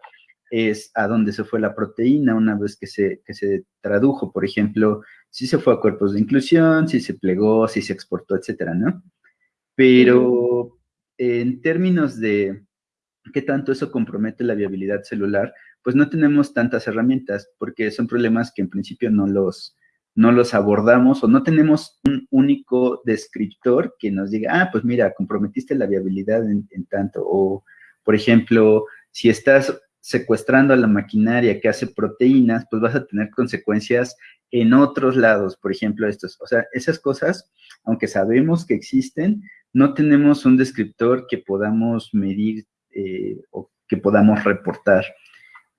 es a dónde se fue la proteína una vez que se, que se tradujo, por ejemplo, si se fue a cuerpos de inclusión, si se plegó, si se exportó, etcétera, ¿no? Pero en términos de qué tanto eso compromete la viabilidad celular, pues no tenemos tantas herramientas porque son problemas que en principio no los, no los abordamos o no tenemos un único descriptor que nos diga, ah, pues mira, comprometiste la viabilidad en, en tanto. O, por ejemplo, si estás secuestrando a la maquinaria que hace proteínas, pues vas a tener consecuencias en otros lados, por ejemplo, estos. O sea, esas cosas, aunque sabemos que existen, no tenemos un descriptor que podamos medir eh, o que podamos reportar.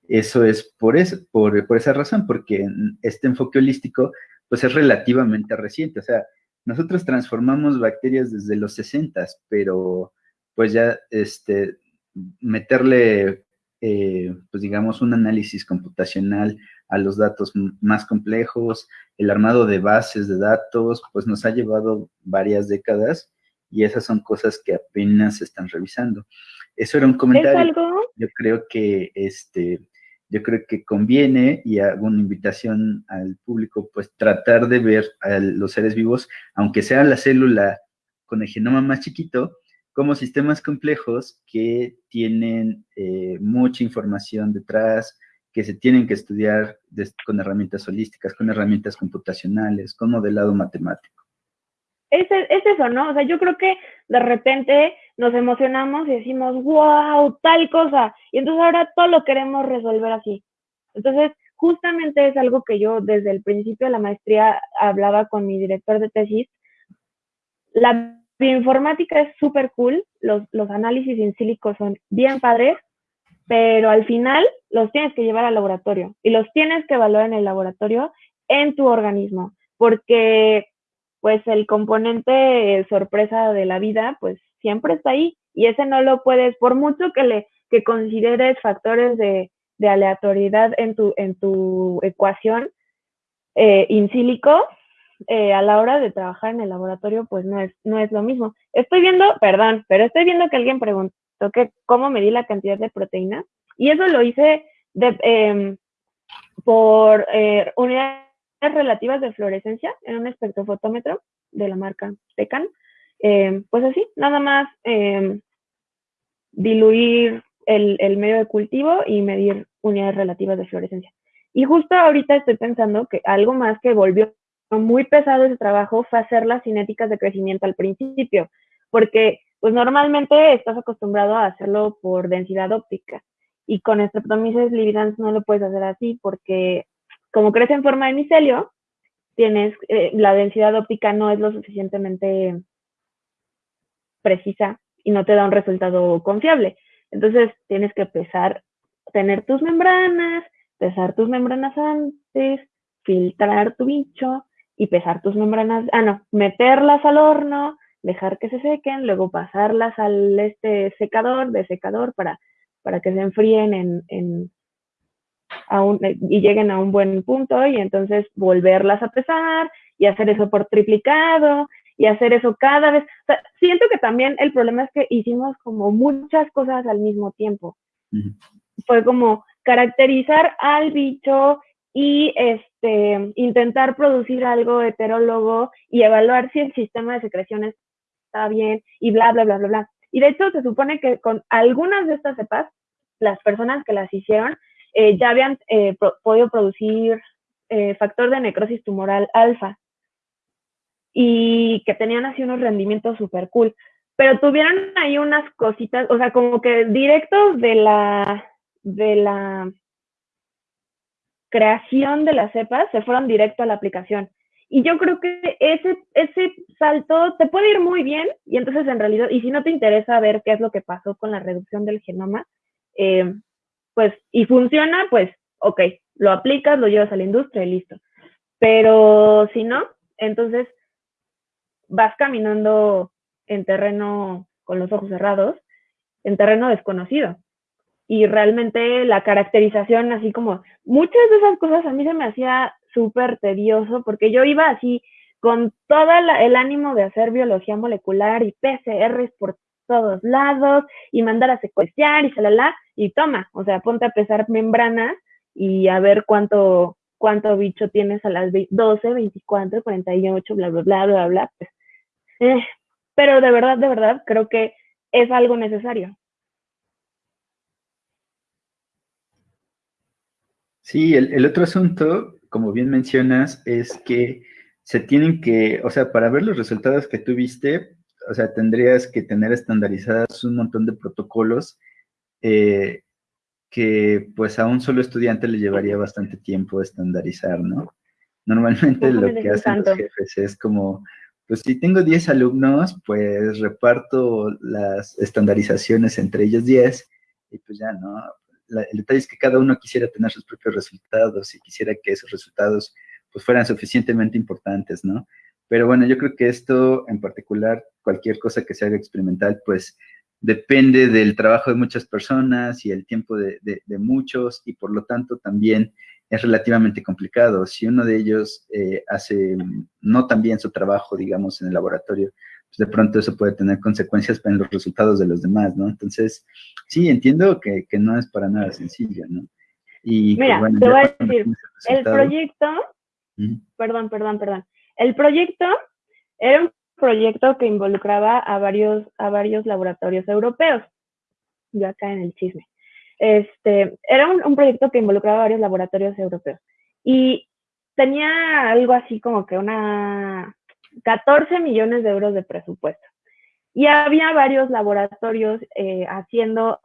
Eso es por, eso, por, por, esa razón, porque este enfoque holístico pues es relativamente reciente. O sea, nosotros transformamos bacterias desde los 60, pero pues ya este, meterle, eh, pues digamos, un análisis computacional a los datos más complejos, el armado de bases de datos, pues nos ha llevado varias décadas y esas son cosas que apenas se están revisando. Eso era un comentario. ¿Es algo? Yo creo que este, yo creo que conviene y hago una invitación al público, pues tratar de ver a los seres vivos, aunque sea la célula con el genoma más chiquito, como sistemas complejos que tienen eh, mucha información detrás, que se tienen que estudiar con herramientas holísticas, con herramientas computacionales, con modelado matemático es, es eso, ¿no? O sea, yo creo que de repente nos emocionamos y decimos, wow, tal cosa. Y entonces ahora todo lo queremos resolver así. Entonces, justamente es algo que yo desde el principio de la maestría hablaba con mi director de tesis. La bioinformática es súper cool, los, los análisis in silico son bien padres, pero al final los tienes que llevar al laboratorio y los tienes que evaluar en el laboratorio en tu organismo, porque pues el componente sorpresa de la vida, pues siempre está ahí y ese no lo puedes, por mucho que le que consideres factores de, aleatoriedad en tu, en tu ecuación eh, in sílico, eh, a la hora de trabajar en el laboratorio, pues no es, no es lo mismo. Estoy viendo, perdón, pero estoy viendo que alguien preguntó que cómo medí la cantidad de proteína y eso lo hice de, em, por eh, unidad relativas de fluorescencia en un espectrofotómetro de la marca Tecan. Eh, pues así, nada más eh, diluir el, el, medio de cultivo y medir unidades relativas de fluorescencia. Y justo ahorita estoy pensando que algo más que volvió muy pesado ese trabajo fue hacer las cinéticas de crecimiento al principio, porque pues normalmente estás acostumbrado a hacerlo por densidad óptica y con Streptomyces lividans no lo puedes hacer así porque como crece en forma de micelio, tienes, eh, la densidad óptica no es lo suficientemente precisa y no te da un resultado confiable. Entonces tienes que pesar, tener tus membranas, pesar tus membranas antes, filtrar tu bicho y pesar tus membranas, ah no, meterlas al horno, dejar que se sequen, luego pasarlas al este secador, de secador para, para que se enfríen en y lleguen a un buen punto y entonces volverlas a pesar y hacer eso por triplicado y hacer eso cada vez. siento que también el problema es que hicimos como muchas cosas al mismo tiempo. Fue como caracterizar al bicho y este, intentar producir algo heterólogo y evaluar si el sistema de secreciones estaba bien y bla, bla, bla, bla, bla. Y de hecho se supone que con algunas de estas cepas, las personas que las hicieron eh, ya habían eh, podido producir eh, factor de necrosis tumoral alfa y que tenían así unos rendimientos súper cool. Pero tuvieron ahí unas cositas, o sea, como que directos de la, de la creación de las cepas se fueron directo a la aplicación. Y yo creo que ese, ese salto te puede ir muy bien y entonces en realidad, y si no te interesa ver qué es lo que pasó con la reducción del genoma, eh, pues, y funciona, pues, ok, lo aplicas, lo llevas a la industria y listo. Pero si no, entonces vas caminando en terreno con los ojos cerrados, en terreno desconocido. Y realmente la caracterización, así como muchas de esas cosas a mí se me hacía súper tedioso porque yo iba así con todo el ánimo de hacer biología molecular y PCRs por todos lados y mandar a secuenciar y salala y toma, o sea, ponte a pesar membranas y a ver cuánto cuánto bicho tienes a las 12, 24, 48, bla, bla, bla, bla, bla. Pues, eh, pero de verdad, de verdad, creo que es algo necesario. Sí, el, el otro asunto como bien mencionas, es que se tienen que, o sea, para ver los resultados que tuviste, o sea, tendrías que tener estandarizadas un montón de protocolos eh, que pues a un solo estudiante le llevaría bastante tiempo estandarizar, ¿no? Normalmente lo que hacen los jefes es como, pues si tengo 10 alumnos, pues reparto las estandarizaciones entre ellos 10 y pues ya, ¿no? el detalle es que cada uno quisiera tener sus propios resultados y quisiera que esos resultados pues fueran suficientemente importantes, ¿no? Pero bueno, yo creo que esto en particular, cualquier cosa que se haga experimental, pues depende del trabajo de muchas personas y el tiempo de, muchos y por lo tanto también es relativamente complicado. Si uno de ellos eh, hace no tan bien su trabajo, digamos, en el laboratorio, pues, de pronto eso puede tener consecuencias en los resultados de los demás, ¿no? Entonces, sí, entiendo que, no es para nada sencillo, ¿no? Y Mira, te voy a decir, el proyecto, perdón, perdón, perdón, el proyecto era un proyecto que involucraba a varios, a varios laboratorios europeos, yo acá en el chisme. Este, era un, un proyecto que involucraba varios laboratorios europeos y tenía algo así como que una 14 millones de euros de presupuesto. Y había varios laboratorios eh, haciendo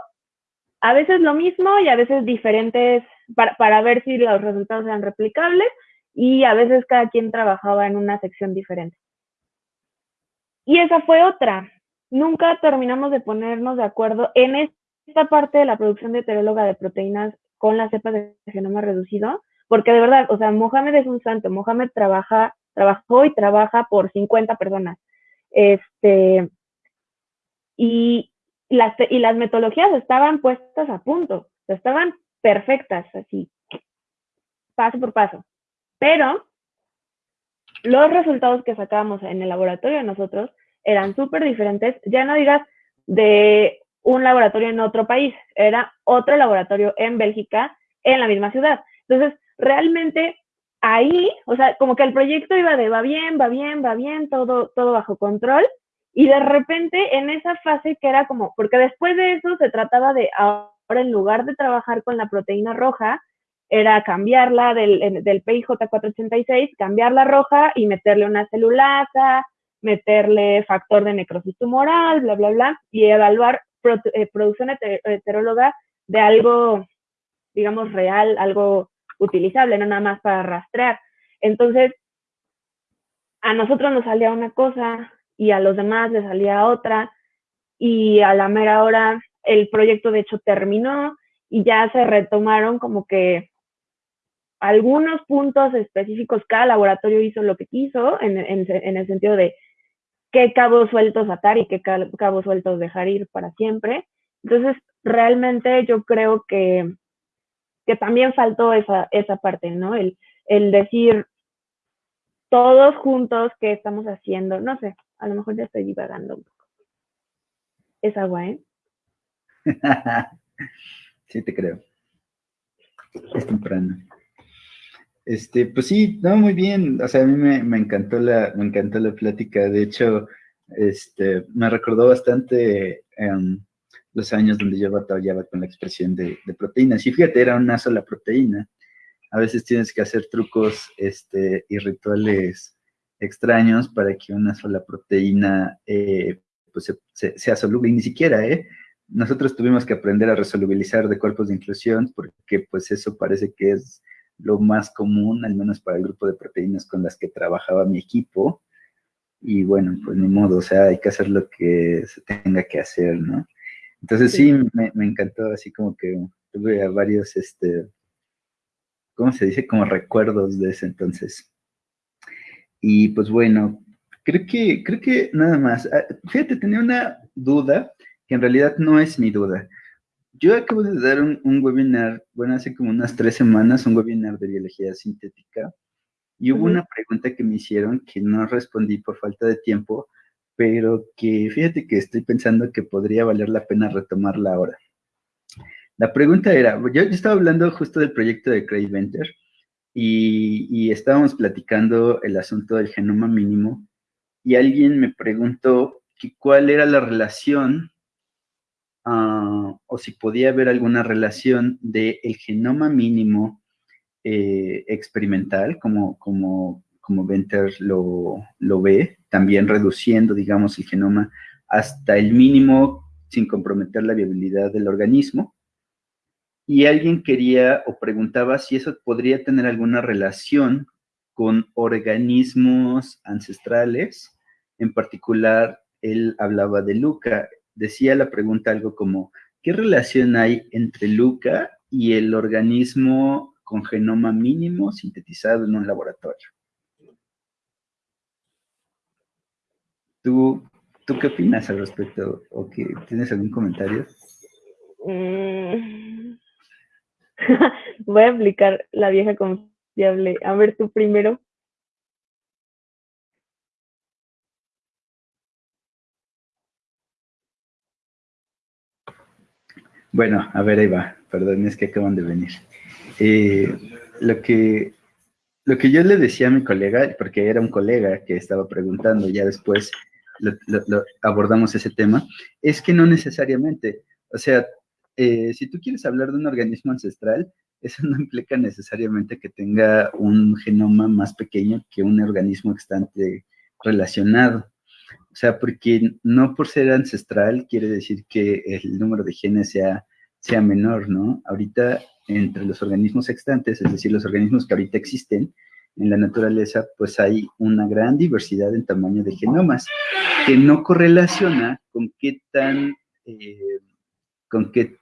a veces lo mismo y a veces diferentes para, ver si los resultados eran replicables y a veces cada quien trabajaba en una sección diferente. Y esa fue otra. Nunca terminamos de ponernos de acuerdo en esta parte de la producción de heteróloga de proteínas con las cepas de genoma reducido, porque de verdad, o sea, Mohamed es un santo, Mohamed trabaja trabajó y trabaja por 50 personas. Este, y, las, y las metodologías estaban puestas a punto, estaban perfectas, así, paso por paso. Pero los resultados que sacábamos en el laboratorio nosotros eran súper diferentes, ya no digas de un laboratorio en otro país, era otro laboratorio en Bélgica, en la misma ciudad. Entonces, realmente ahí, o sea, como que el proyecto iba de va bien, va bien, va bien, todo, todo bajo control. Y de repente en esa fase que era como, porque después de eso se trataba de ahora en lugar de trabajar con la proteína roja, era cambiarla del, del PIJ486, cambiarla roja y meterle una celulasa, meterle factor de necrosis tumoral, bla, bla, bla, y evaluar producción heteróloga de algo, digamos, real, algo utilizable, no nada más para rastrear. Entonces, a nosotros nos salía una cosa y a los demás les salía otra y a la mera hora el proyecto de hecho terminó y ya se retomaron como que algunos puntos específicos, cada laboratorio hizo lo que quiso en, el sentido de qué cabos sueltos atar y qué cabos sueltos dejar ir para siempre. Entonces, realmente yo creo que que también faltó esa, esa parte, ¿no? El, el decir todos juntos qué estamos haciendo. No sé, a lo mejor ya estoy divagando un poco. Es agua, ¿eh? sí, te creo. Es temprano. Este, pues sí, no, muy bien. O sea, a mí me, encantó la, me encantó la plática. De hecho, Este, me recordó bastante em, los años donde yo batallaba con la expresión de, proteínas. Y fíjate, era una sola proteína. A veces tienes que hacer trucos este, y rituales extraños para que una sola proteína eh, pues sea soluble. Y ni siquiera, ¿eh? Nosotros tuvimos que aprender a resolubilizar de cuerpos de inclusión porque pues eso parece que es lo más común, al menos para el grupo de proteínas con las que trabajaba mi equipo. Y bueno, pues ni modo, o sea, hay que hacer lo que se tenga que hacer, ¿no? Entonces sí, me, encantó, así como que tuve varios, este, ¿cómo se dice? Como recuerdos de ese entonces. Y pues bueno, creo que, creo que nada más. Ah, fíjate, tenía una duda que en realidad no es mi duda. Yo acabo de dar un, webinar, bueno, hace como unas tres semanas, un webinar de biología sintética, y hubo una pregunta que me hicieron que no respondí por falta de tiempo, pero que fíjate que estoy pensando que podría valer la pena retomarla ahora. La pregunta era, yo, estaba hablando justo del proyecto de Craig Venter y, y, estábamos platicando el asunto del genoma mínimo y alguien me preguntó que cuál era la relación o si podía haber alguna relación del el genoma mínimo eh, experimental, como, como, como Venter lo, lo ve, también reduciendo, digamos, el genoma hasta el mínimo sin comprometer la viabilidad del organismo. Y alguien quería o preguntaba si eso podría tener alguna relación con organismos ancestrales. En particular, él hablaba de Luca. Decía la pregunta algo como, ¿qué relación hay entre Luca y el organismo con genoma mínimo sintetizado en un laboratorio? ¿Tú, ¿Tú qué opinas al respecto? ¿O qué, tienes algún comentario? Mm. Voy a aplicar la vieja confiable. A ver, tú primero. Bueno, a ver, ahí va. Perdón, es que acaban de venir. Eh, lo que lo que yo le decía a mi colega, porque era un colega que estaba preguntando, ya después abordamos ese tema, es que no necesariamente, o sea, eh, si tú quieres hablar de un organismo ancestral, eso no implica necesariamente que tenga un genoma más pequeño que un organismo extante relacionado. O sea, porque no por ser ancestral quiere decir que el número de genes sea, sea menor, ¿no? Ahorita, entre los organismos extantes, es decir, los organismos que ahorita existen, en la naturaleza, pues hay una gran diversidad en tamaño de genomas, que no correlaciona con qué tan, eh, con qué,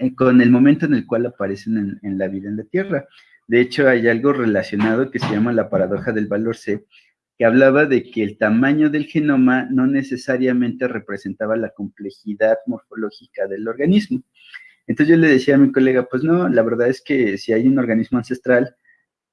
eh, con el momento en el cual aparecen en, la vida en la Tierra. De hecho, hay algo relacionado que se llama la paradoja del valor C, que hablaba de que el tamaño del genoma no necesariamente representaba la complejidad morfológica del organismo. Entonces yo le decía a mi colega, pues no, la verdad es que si hay un organismo ancestral,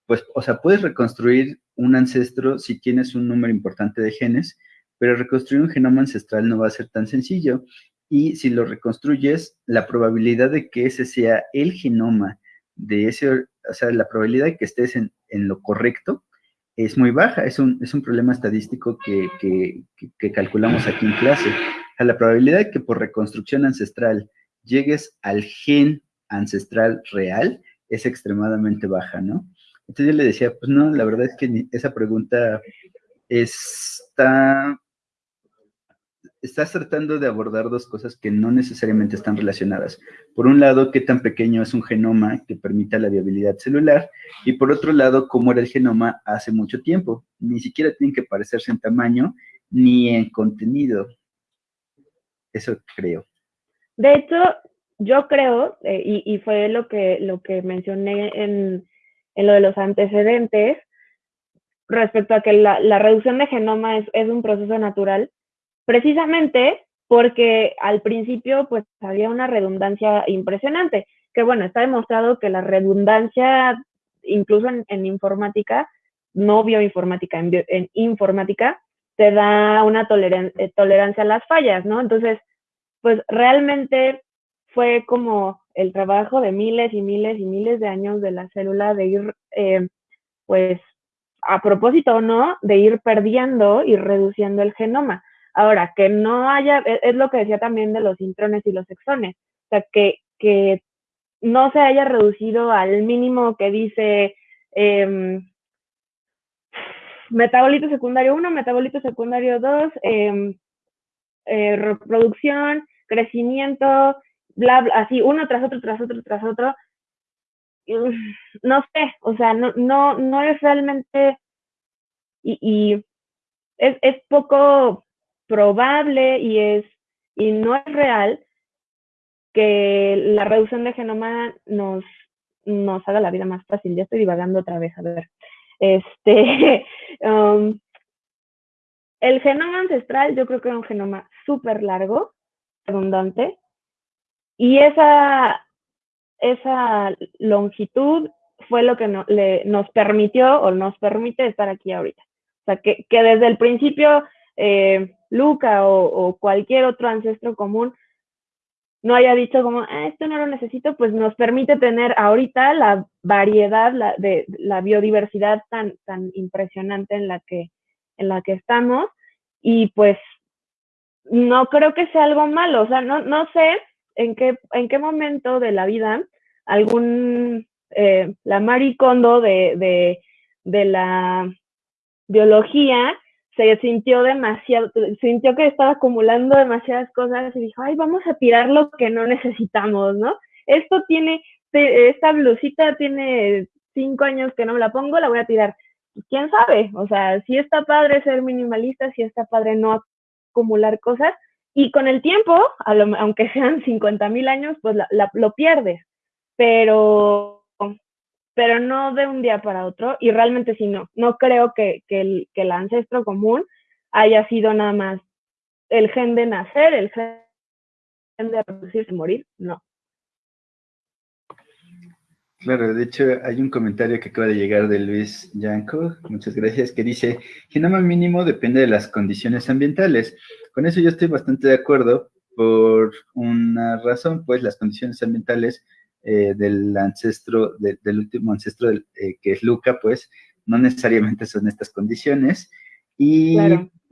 pues, o sea, puedes reconstruir un ancestro si tienes un número importante de genes, pero reconstruir un genoma ancestral no va a ser tan sencillo. Y si lo reconstruyes, la probabilidad de que ese sea el genoma de ese, o sea, la probabilidad de que estés en, lo correcto es muy baja. Es un, es un problema estadístico que, que, calculamos aquí en clase. O la probabilidad de que por reconstrucción ancestral llegues al gen ancestral real es extremadamente baja, ¿no? Entonces yo le decía, pues no, la verdad es que esa pregunta está, estás tratando de abordar dos cosas que no necesariamente están relacionadas. Por un lado, qué tan pequeño es un genoma que permita la viabilidad celular, y por otro lado, cómo era el genoma hace mucho tiempo. Ni siquiera tienen que parecerse en tamaño ni en contenido. Eso creo. De hecho, yo creo, eh, y, y, fue lo que, lo que mencioné en, en lo de los antecedentes respecto a que la, la reducción de genoma es, es, un proceso natural, precisamente porque al principio pues había una redundancia impresionante, que bueno, está demostrado que la redundancia, incluso en, informática, no bioinformática, en, en informática, te da una eh, tolerancia a las fallas, ¿no? Entonces, pues realmente fue como el trabajo de miles y miles y miles de años de la célula de ir, eh, pues, a propósito no, de ir perdiendo y reduciendo el genoma. Ahora, que no haya, e, es, lo que decía también de los intrones y los exones, o sea, que, que no se haya reducido al mínimo que dice eh, metabolito secundario 1, metabolito secundario 2, em, eh, reproducción, crecimiento, bla, bla, así, uno tras otro, tras otro, tras otro. No sé, o sea, no, no, no es realmente, y, y es, es poco probable y es, y no es real que la reducción de genoma nos, nos haga la vida más fácil. Ya estoy divagando otra vez, a ver. Este, um, el genoma ancestral yo creo que era un genoma súper largo, abundante, y esa, esa longitud fue lo que nos permitió o nos permite estar aquí ahorita. O sea, que, que desde el principio eh, Luca o, cualquier otro ancestro común no haya dicho como, ah, esto no lo necesito, pues nos permite tener ahorita la variedad la, de la biodiversidad tan, tan impresionante en la, que, en la que estamos. Y pues no creo que sea algo malo, o sea, no, no sé en qué, en qué momento de la vida algún, eh, la maricondo de, de, de la biología se sintió demasiado, sintió que estaba acumulando demasiadas cosas y dijo, ay, vamos a tirar lo que no necesitamos, ¿no? Esto tiene, esta blusita tiene cinco años que no me la pongo, la voy a tirar. ¿Quién sabe? O sea, si está padre ser minimalista, si está padre no acumular cosas, y con el tiempo, aunque sean 50 mil años, pues lo pierdes. Pero pero no de un día para otro, y realmente sí no, no creo que, que, el, que el ancestro común haya sido nada más el gen de nacer, el gen de reproducirse morir, no. Claro, de hecho hay un comentario que acaba de llegar de Luis Yanko, muchas gracias, que dice, genoma mínimo depende de las condiciones ambientales. Con eso yo estoy bastante de acuerdo por una razón, pues las condiciones ambientales eh, del ancestro, del último ancestro eh, que es Luca, pues no necesariamente son estas condiciones. Y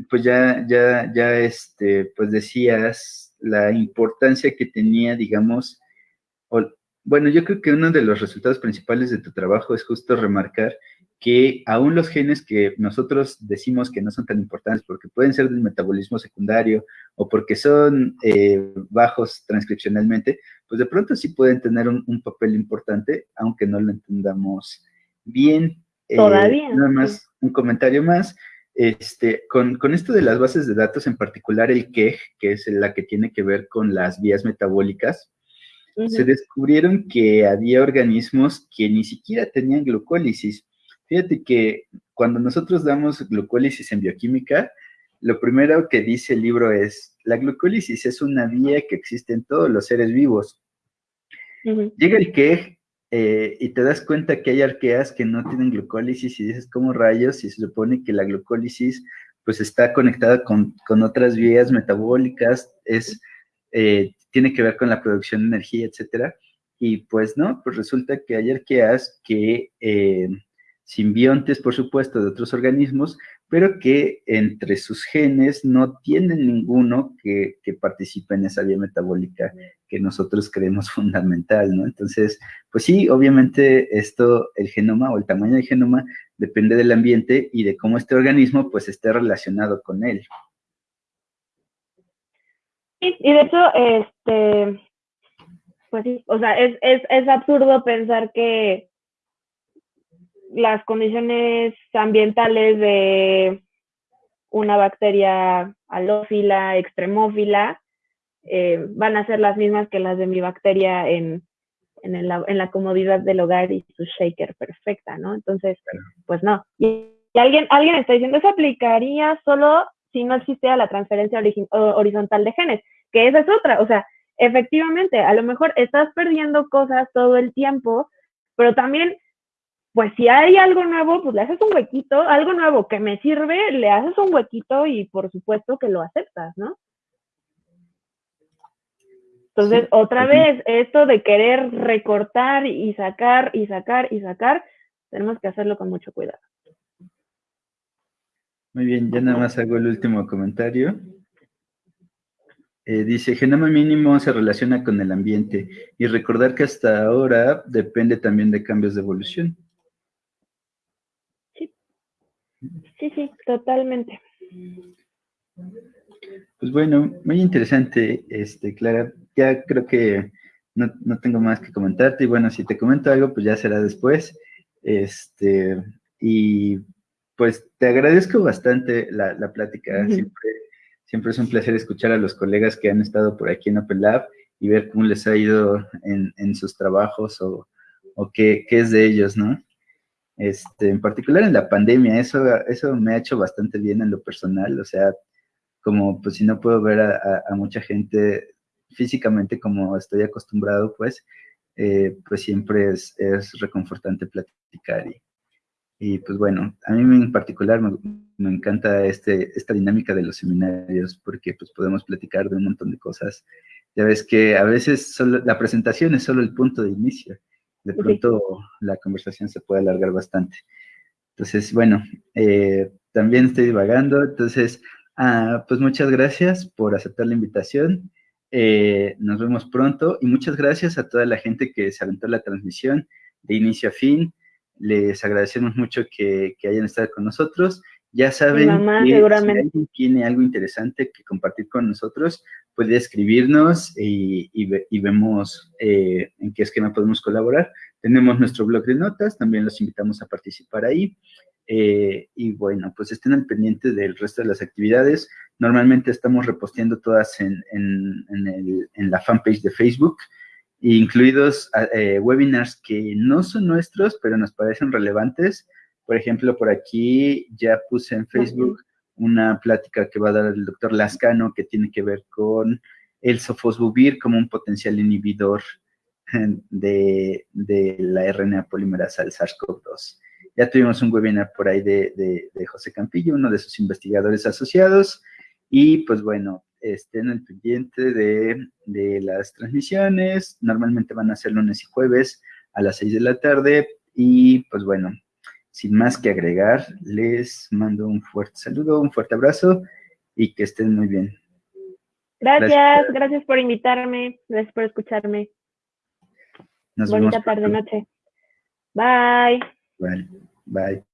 pues ya, ya, ya, este, pues decías la importancia que tenía, digamos, bueno, yo creo que uno de los resultados principales de tu trabajo es justo remarcar que aún los genes que nosotros decimos que no son tan importantes porque pueden ser del metabolismo secundario o porque son eh, bajos transcripcionalmente, pues de pronto sí pueden tener un, papel importante, aunque no lo entendamos bien. Eh, Todavía. nada más un comentario más. Este, con, con, esto de las bases de datos, en particular el KEG, que es la que tiene que ver con las vías metabólicas, se descubrieron que había organismos que ni siquiera tenían glucólisis Fíjate que cuando nosotros damos glucólisis en bioquímica, lo primero que dice el libro es, la glucólisis es una vía que existe en todos los seres vivos. Llega el que eh, y te das cuenta que hay arqueas que no tienen glucólisis y dices, ¿cómo rayos? Y se supone que la glucólisis pues está conectada con, otras vías metabólicas, es, eh, tiene que ver con la producción de energía, etcétera. Y pues no, pues resulta que hay arqueas que... Eh, simbiontes, por supuesto, de otros organismos, pero que entre sus genes no tienen ninguno que, participe en esa vía metabólica que nosotros creemos fundamental, ¿no? Entonces, pues sí, obviamente esto, el genoma o el tamaño del genoma depende del ambiente y de cómo este organismo pues esté relacionado con él. Sí, y de hecho, este, pues sí, o sea, es, es, es absurdo pensar que las condiciones ambientales de una bacteria halófila, extremófila, eh, van a ser las mismas que las de mi bacteria en, en, la comodidad del hogar y su shaker perfecta, ¿no? Entonces, pues no. Y, alguien, alguien está diciendo, eso aplicaría solo si no existiera la transferencia horizontal de genes, que esa es otra, o sea, efectivamente, a lo mejor estás perdiendo cosas todo el tiempo, pero también pues si hay algo nuevo, pues le haces un huequito, algo nuevo que me sirve, le haces un huequito y por supuesto que lo aceptas, ¿no? Entonces, otra vez, esto de querer recortar y sacar y sacar y sacar, tenemos que hacerlo con mucho cuidado. Muy bien, ya nada más hago el último comentario. Eh, dice, genoma mínimo se relaciona con el ambiente y recordar que hasta ahora depende también de cambios de evolución. Sí, sí, totalmente. Pues bueno, muy interesante, este, Clara. Ya creo que no, tengo más que comentarte y bueno, si te comento algo, pues ya será después. Este, y pues te agradezco bastante la, plática. Siempre Siempre es un placer escuchar a los colegas que han estado por aquí en Open Lab y ver cómo les ha ido en, sus trabajos o, qué, es de ellos, ¿no? Este, en particular en la pandemia, eso, eso me ha hecho bastante bien en lo personal, o sea, como pues si no puedo ver a, mucha gente físicamente como estoy acostumbrado, pues, eh, pues siempre es, es reconfortante platicar y, y pues bueno, a mí en particular me, encanta este, esta dinámica de los seminarios porque pues podemos platicar de un montón de cosas. Ya ves que a veces solo, la presentación es solo el punto de inicio. De pronto la conversación se puede alargar bastante. Entonces, bueno, eh, también estoy divagando. Entonces, ah, pues muchas gracias por aceptar la invitación. Eh, nos vemos pronto y muchas gracias a toda la gente que se aventó la transmisión de inicio a fin. Les agradecemos mucho que, hayan estado con nosotros. Ya saben que si alguien tiene algo interesante que compartir con nosotros, puede escribirnos y, vemos eh, en qué esquema podemos colaborar. Tenemos nuestro blog de notas, también los invitamos a participar ahí. Eh, y bueno, pues estén al pendiente del resto de las actividades. Normalmente estamos reposteando todas en, en la fanpage de Facebook incluidos eh, webinars que no son nuestros, pero nos parecen relevantes. Por ejemplo, por aquí ya puse en Facebook una plática que va a dar el doctor Lascano que tiene que ver con el sofosbuvir como un potencial inhibidor de, la RNA polimerasa del SARS-CoV-2. Ya tuvimos un webinar por ahí de, de José Campillo, uno de sus investigadores asociados, y pues bueno, estén al pendiente de, las transmisiones. Normalmente van a ser lunes y jueves a las 6 de la tarde. Y pues bueno, sin más que agregar, les mando un fuerte saludo, un fuerte abrazo y que estén muy bien. Gracias, gracias, por invitarme, gracias por escucharme. Nos Bonita tarde, noche. Bye. Bye. Bye.